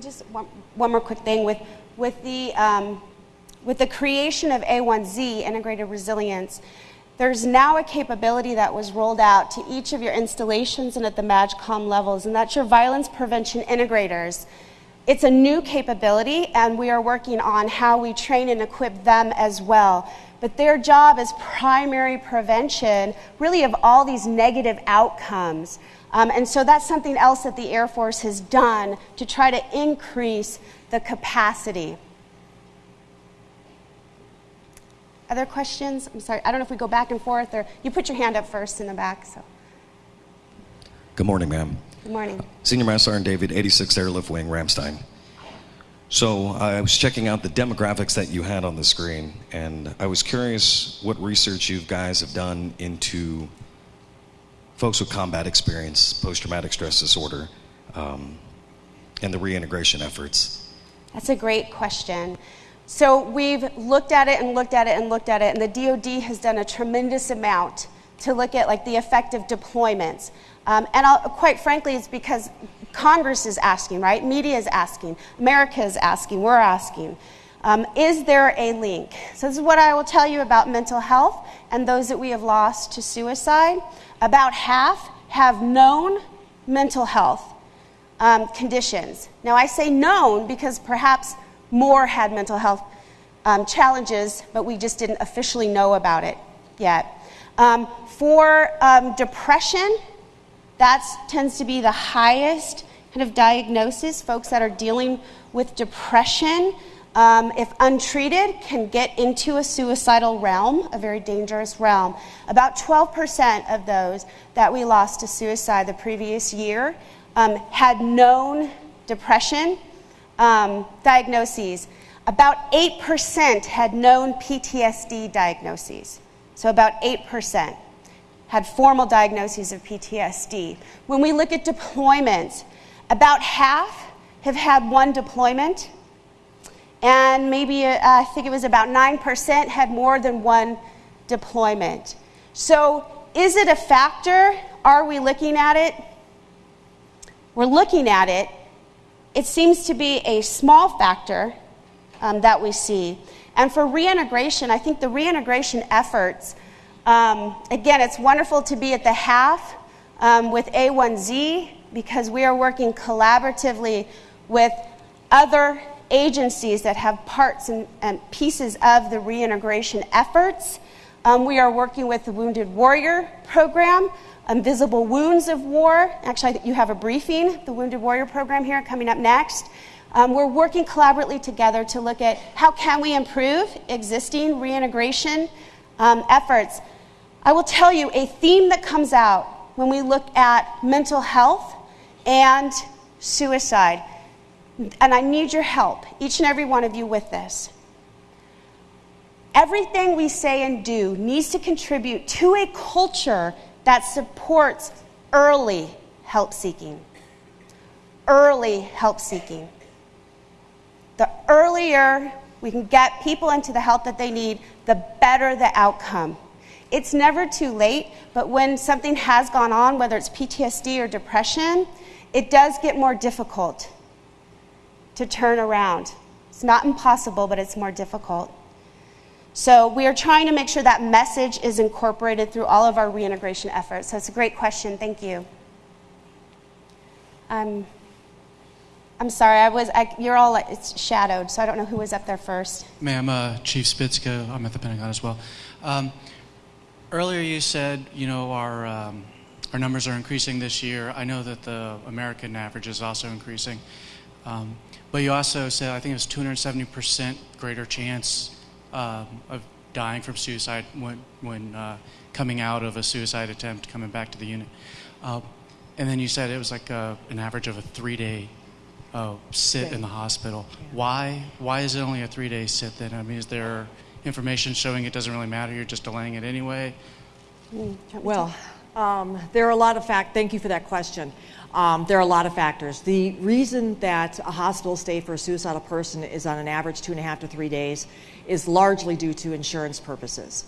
Just one, one more quick thing with, with the um, with the creation of A1Z, Integrated Resilience, there's now a capability that was rolled out to each of your installations and at the MAJCOM levels, and that's your violence prevention integrators. It's a new capability, and we are working on how we train and equip them as well. But their job is primary prevention, really, of all these negative outcomes. Um, and so that's something else that the Air Force has done to try to increase the capacity. Other questions? I'm sorry, I don't know if we go back and forth or you put your hand up first in the back. So. Good morning, ma'am. Good morning. Senior Master Sergeant David, 86th Airlift Wing, Ramstein. So I was checking out the demographics that you had on the screen, and I was curious what research you guys have done into folks with combat experience, post-traumatic stress disorder, um, and the reintegration efforts. That's a great question. So we've looked at it and looked at it and looked at it, and the DoD has done a tremendous amount to look at like the effect of deployments. Um, and I'll, quite frankly, it's because Congress is asking, right? Media is asking, America is asking, we're asking. Um, is there a link? So, this is what I will tell you about mental health and those that we have lost to suicide. About half have known mental health um, conditions. Now, I say known because perhaps more had mental health um, challenges, but we just didn't officially know about it yet. Um, for um, depression, that tends to be the highest kind of diagnosis. Folks that are dealing with depression, um, if untreated, can get into a suicidal realm, a very dangerous realm. About 12% of those that we lost to suicide the previous year um, had known depression um, diagnoses, about 8% had known PTSD diagnoses. So about 8%. had formal diagnoses of PTSD. When we look at deployments, about half have had one deployment, and maybe uh, I think it was about 9% had more than one deployment. So, is it a factor? Are we looking at it? We're looking at it. It seems to be a small factor um, that we see. And for reintegration, I think the reintegration efforts, um, again, it's wonderful to be at the HAF um, with A1Z because we are working collaboratively with other agencies that have parts and, and pieces of the reintegration efforts. Um, we are working with the Wounded Warrior Program, Invisible Wounds of War. Actually, you have a briefing, the Wounded Warrior Program here coming up next. Um, we're working collaboratively together to look at how can we improve existing reintegration um, efforts. I will tell you a theme that comes out when we look at mental health and suicide, and I need your help, each and every one of you, with this. Everything we say and do needs to contribute to a culture that supports early help seeking. Early help seeking. The earlier we can get people into the help that they need, the better the outcome. It's never too late, but when something has gone on, whether it's PTSD or depression, it does get more difficult to turn around. It's not impossible, but it's more difficult. So we are trying to make sure that message is incorporated through all of our reintegration efforts. So it's a great question. Thank you. Um, I'm sorry, I was, I, you're all, it's shadowed, so I don't know who was up there first. Ma'am, uh, Chief Spitzko, I'm at the Pentagon as well. Um, earlier you said, you know, our, um, our numbers are increasing this year. I know that the American average is also increasing. Um, but you also said, I think it was 270% greater chance um, of dying from suicide when, when uh, coming out of a suicide attempt, coming back to the unit. Uh, and then you said it was like a, an average of a three day uh, sit in the hospital. Why? Why is it only a three-day sit then? I mean, is there information showing it doesn't really matter? You're just delaying it anyway. Well, um, there are a lot of fact. Thank you for that question. Um, there are a lot of factors. The reason that a hospital stay for a suicidal person is on an average two and a half to three days is largely due to insurance purposes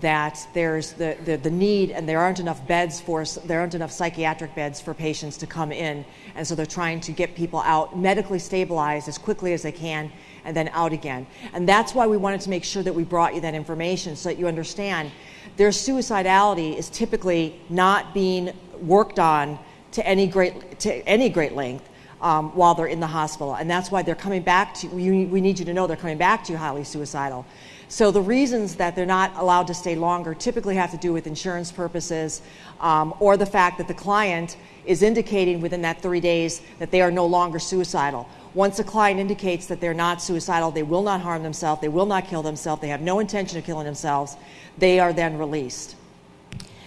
that there's the, the, the, need and there aren't enough beds for there aren't enough psychiatric beds for patients to come in and so they're trying to get people out medically stabilized as quickly as they can and then out again and that's why we wanted to make sure that we brought you that information so that you understand their suicidality is typically not being worked on to any great to any great length um, while they're in the hospital and that's why they're coming back to you. we need you to know they're coming back to you highly suicidal so the reasons that they're not allowed to stay longer typically have to do with insurance purposes um, or the fact that the client is indicating within that three days that they are no longer suicidal. Once a client indicates that they're not suicidal, they will not harm themselves, they will not kill themselves, they have no intention of killing themselves, they are then released.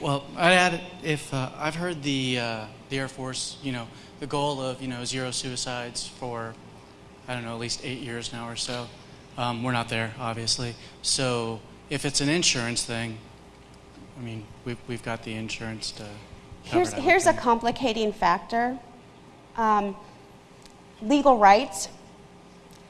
Well, I'd add if uh, I've heard the uh, the Air Force, you know, the goal of you know zero suicides for I don't know at least eight years now or so. Um, we're not there, obviously. So if it's an insurance thing, I mean, we've, we've got the insurance to. Here's, here's a complicating factor um, legal rights.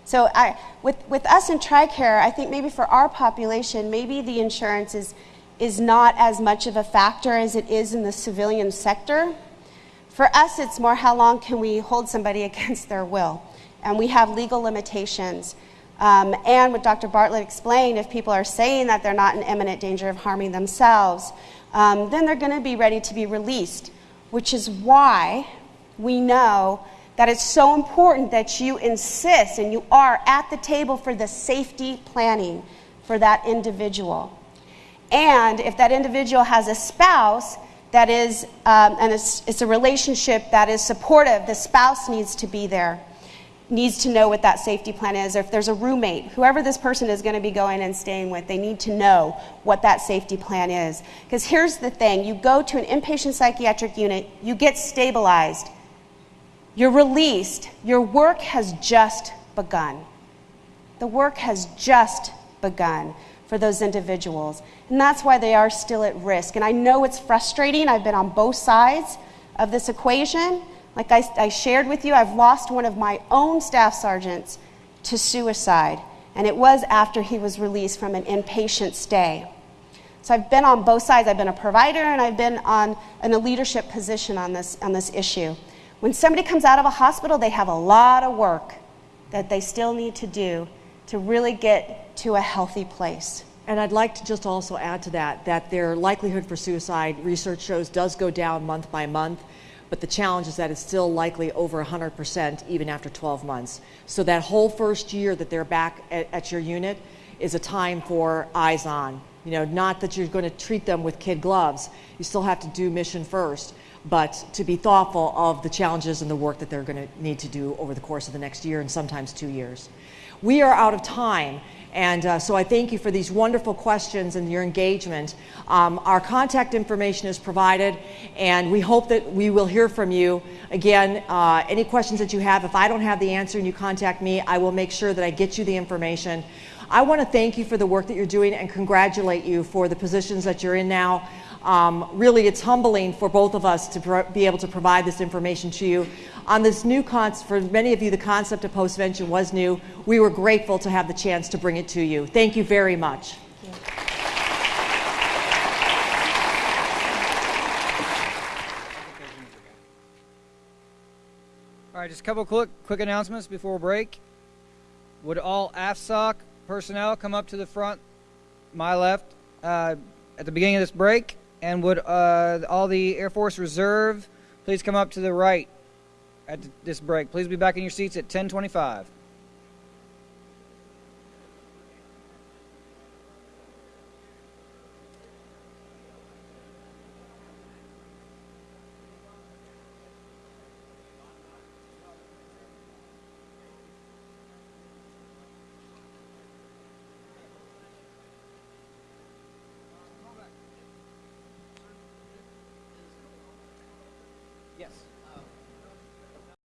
So I, with, with us in TRICARE, I think maybe for our population, maybe the insurance is, is not as much of a factor as it is in the civilian sector. For us, it's more how long can we hold somebody [laughs] against their will? And we have legal limitations. Um, and what Dr. Bartlett explained, if people are saying that they're not in imminent danger of harming themselves, um, then they're going to be ready to be released, which is why we know that it's so important that you insist and you are at the table for the safety planning for that individual. And if that individual has a spouse that is, um, and it's, it's a relationship that is supportive, the spouse needs to be there needs to know what that safety plan is, or if there's a roommate, whoever this person is going to be going and staying with, they need to know what that safety plan is. Because here's the thing you go to an inpatient psychiatric unit, you get stabilized, you're released, your work has just begun. The work has just begun. For those individuals. And that's why they are still at risk. And I know it's frustrating. I've been on both sides of this equation. Like I, I shared with you, I've lost one of my own staff sergeants to suicide. And it was after he was released from an inpatient stay. So I've been on both sides. I've been a provider and I've been on, in a leadership position on this, on this issue. When somebody comes out of a hospital, they have a lot of work that they still need to do to really get to a healthy place. And I'd like to just also add to that that their likelihood for suicide, research shows, does go down month by month. But the challenge is that it's still likely over 100% even after 12 months. So that whole first year that they're back at, at your unit is a time for eyes on. You know, not that you're going to treat them with kid gloves. You still have to do mission first, but to be thoughtful of the challenges and the work that they're going to need to do over the course of the next year and sometimes two years. We are out of time. And uh, so I thank you for these wonderful questions and your engagement. Um, our contact information is provided, and we hope that we will hear from you. Again, uh, any questions that you have, if I don't have the answer and you contact me, I will make sure that I get you the information. I want to thank you for the work that you're doing and congratulate you for the positions that you're in now. Um, really, it's humbling for both of us to be able to provide this information to you. On this new concept, for many of you, the concept of postvention was new. We were grateful to have the chance to bring it to you. Thank you very much. All right, just a couple quick quick announcements before break. Would all AFSOC personnel come up to the front, my left, uh, at the beginning of this break? And would uh, all the Air Force Reserve please come up to the right at this break? Please be back in your seats at 1025.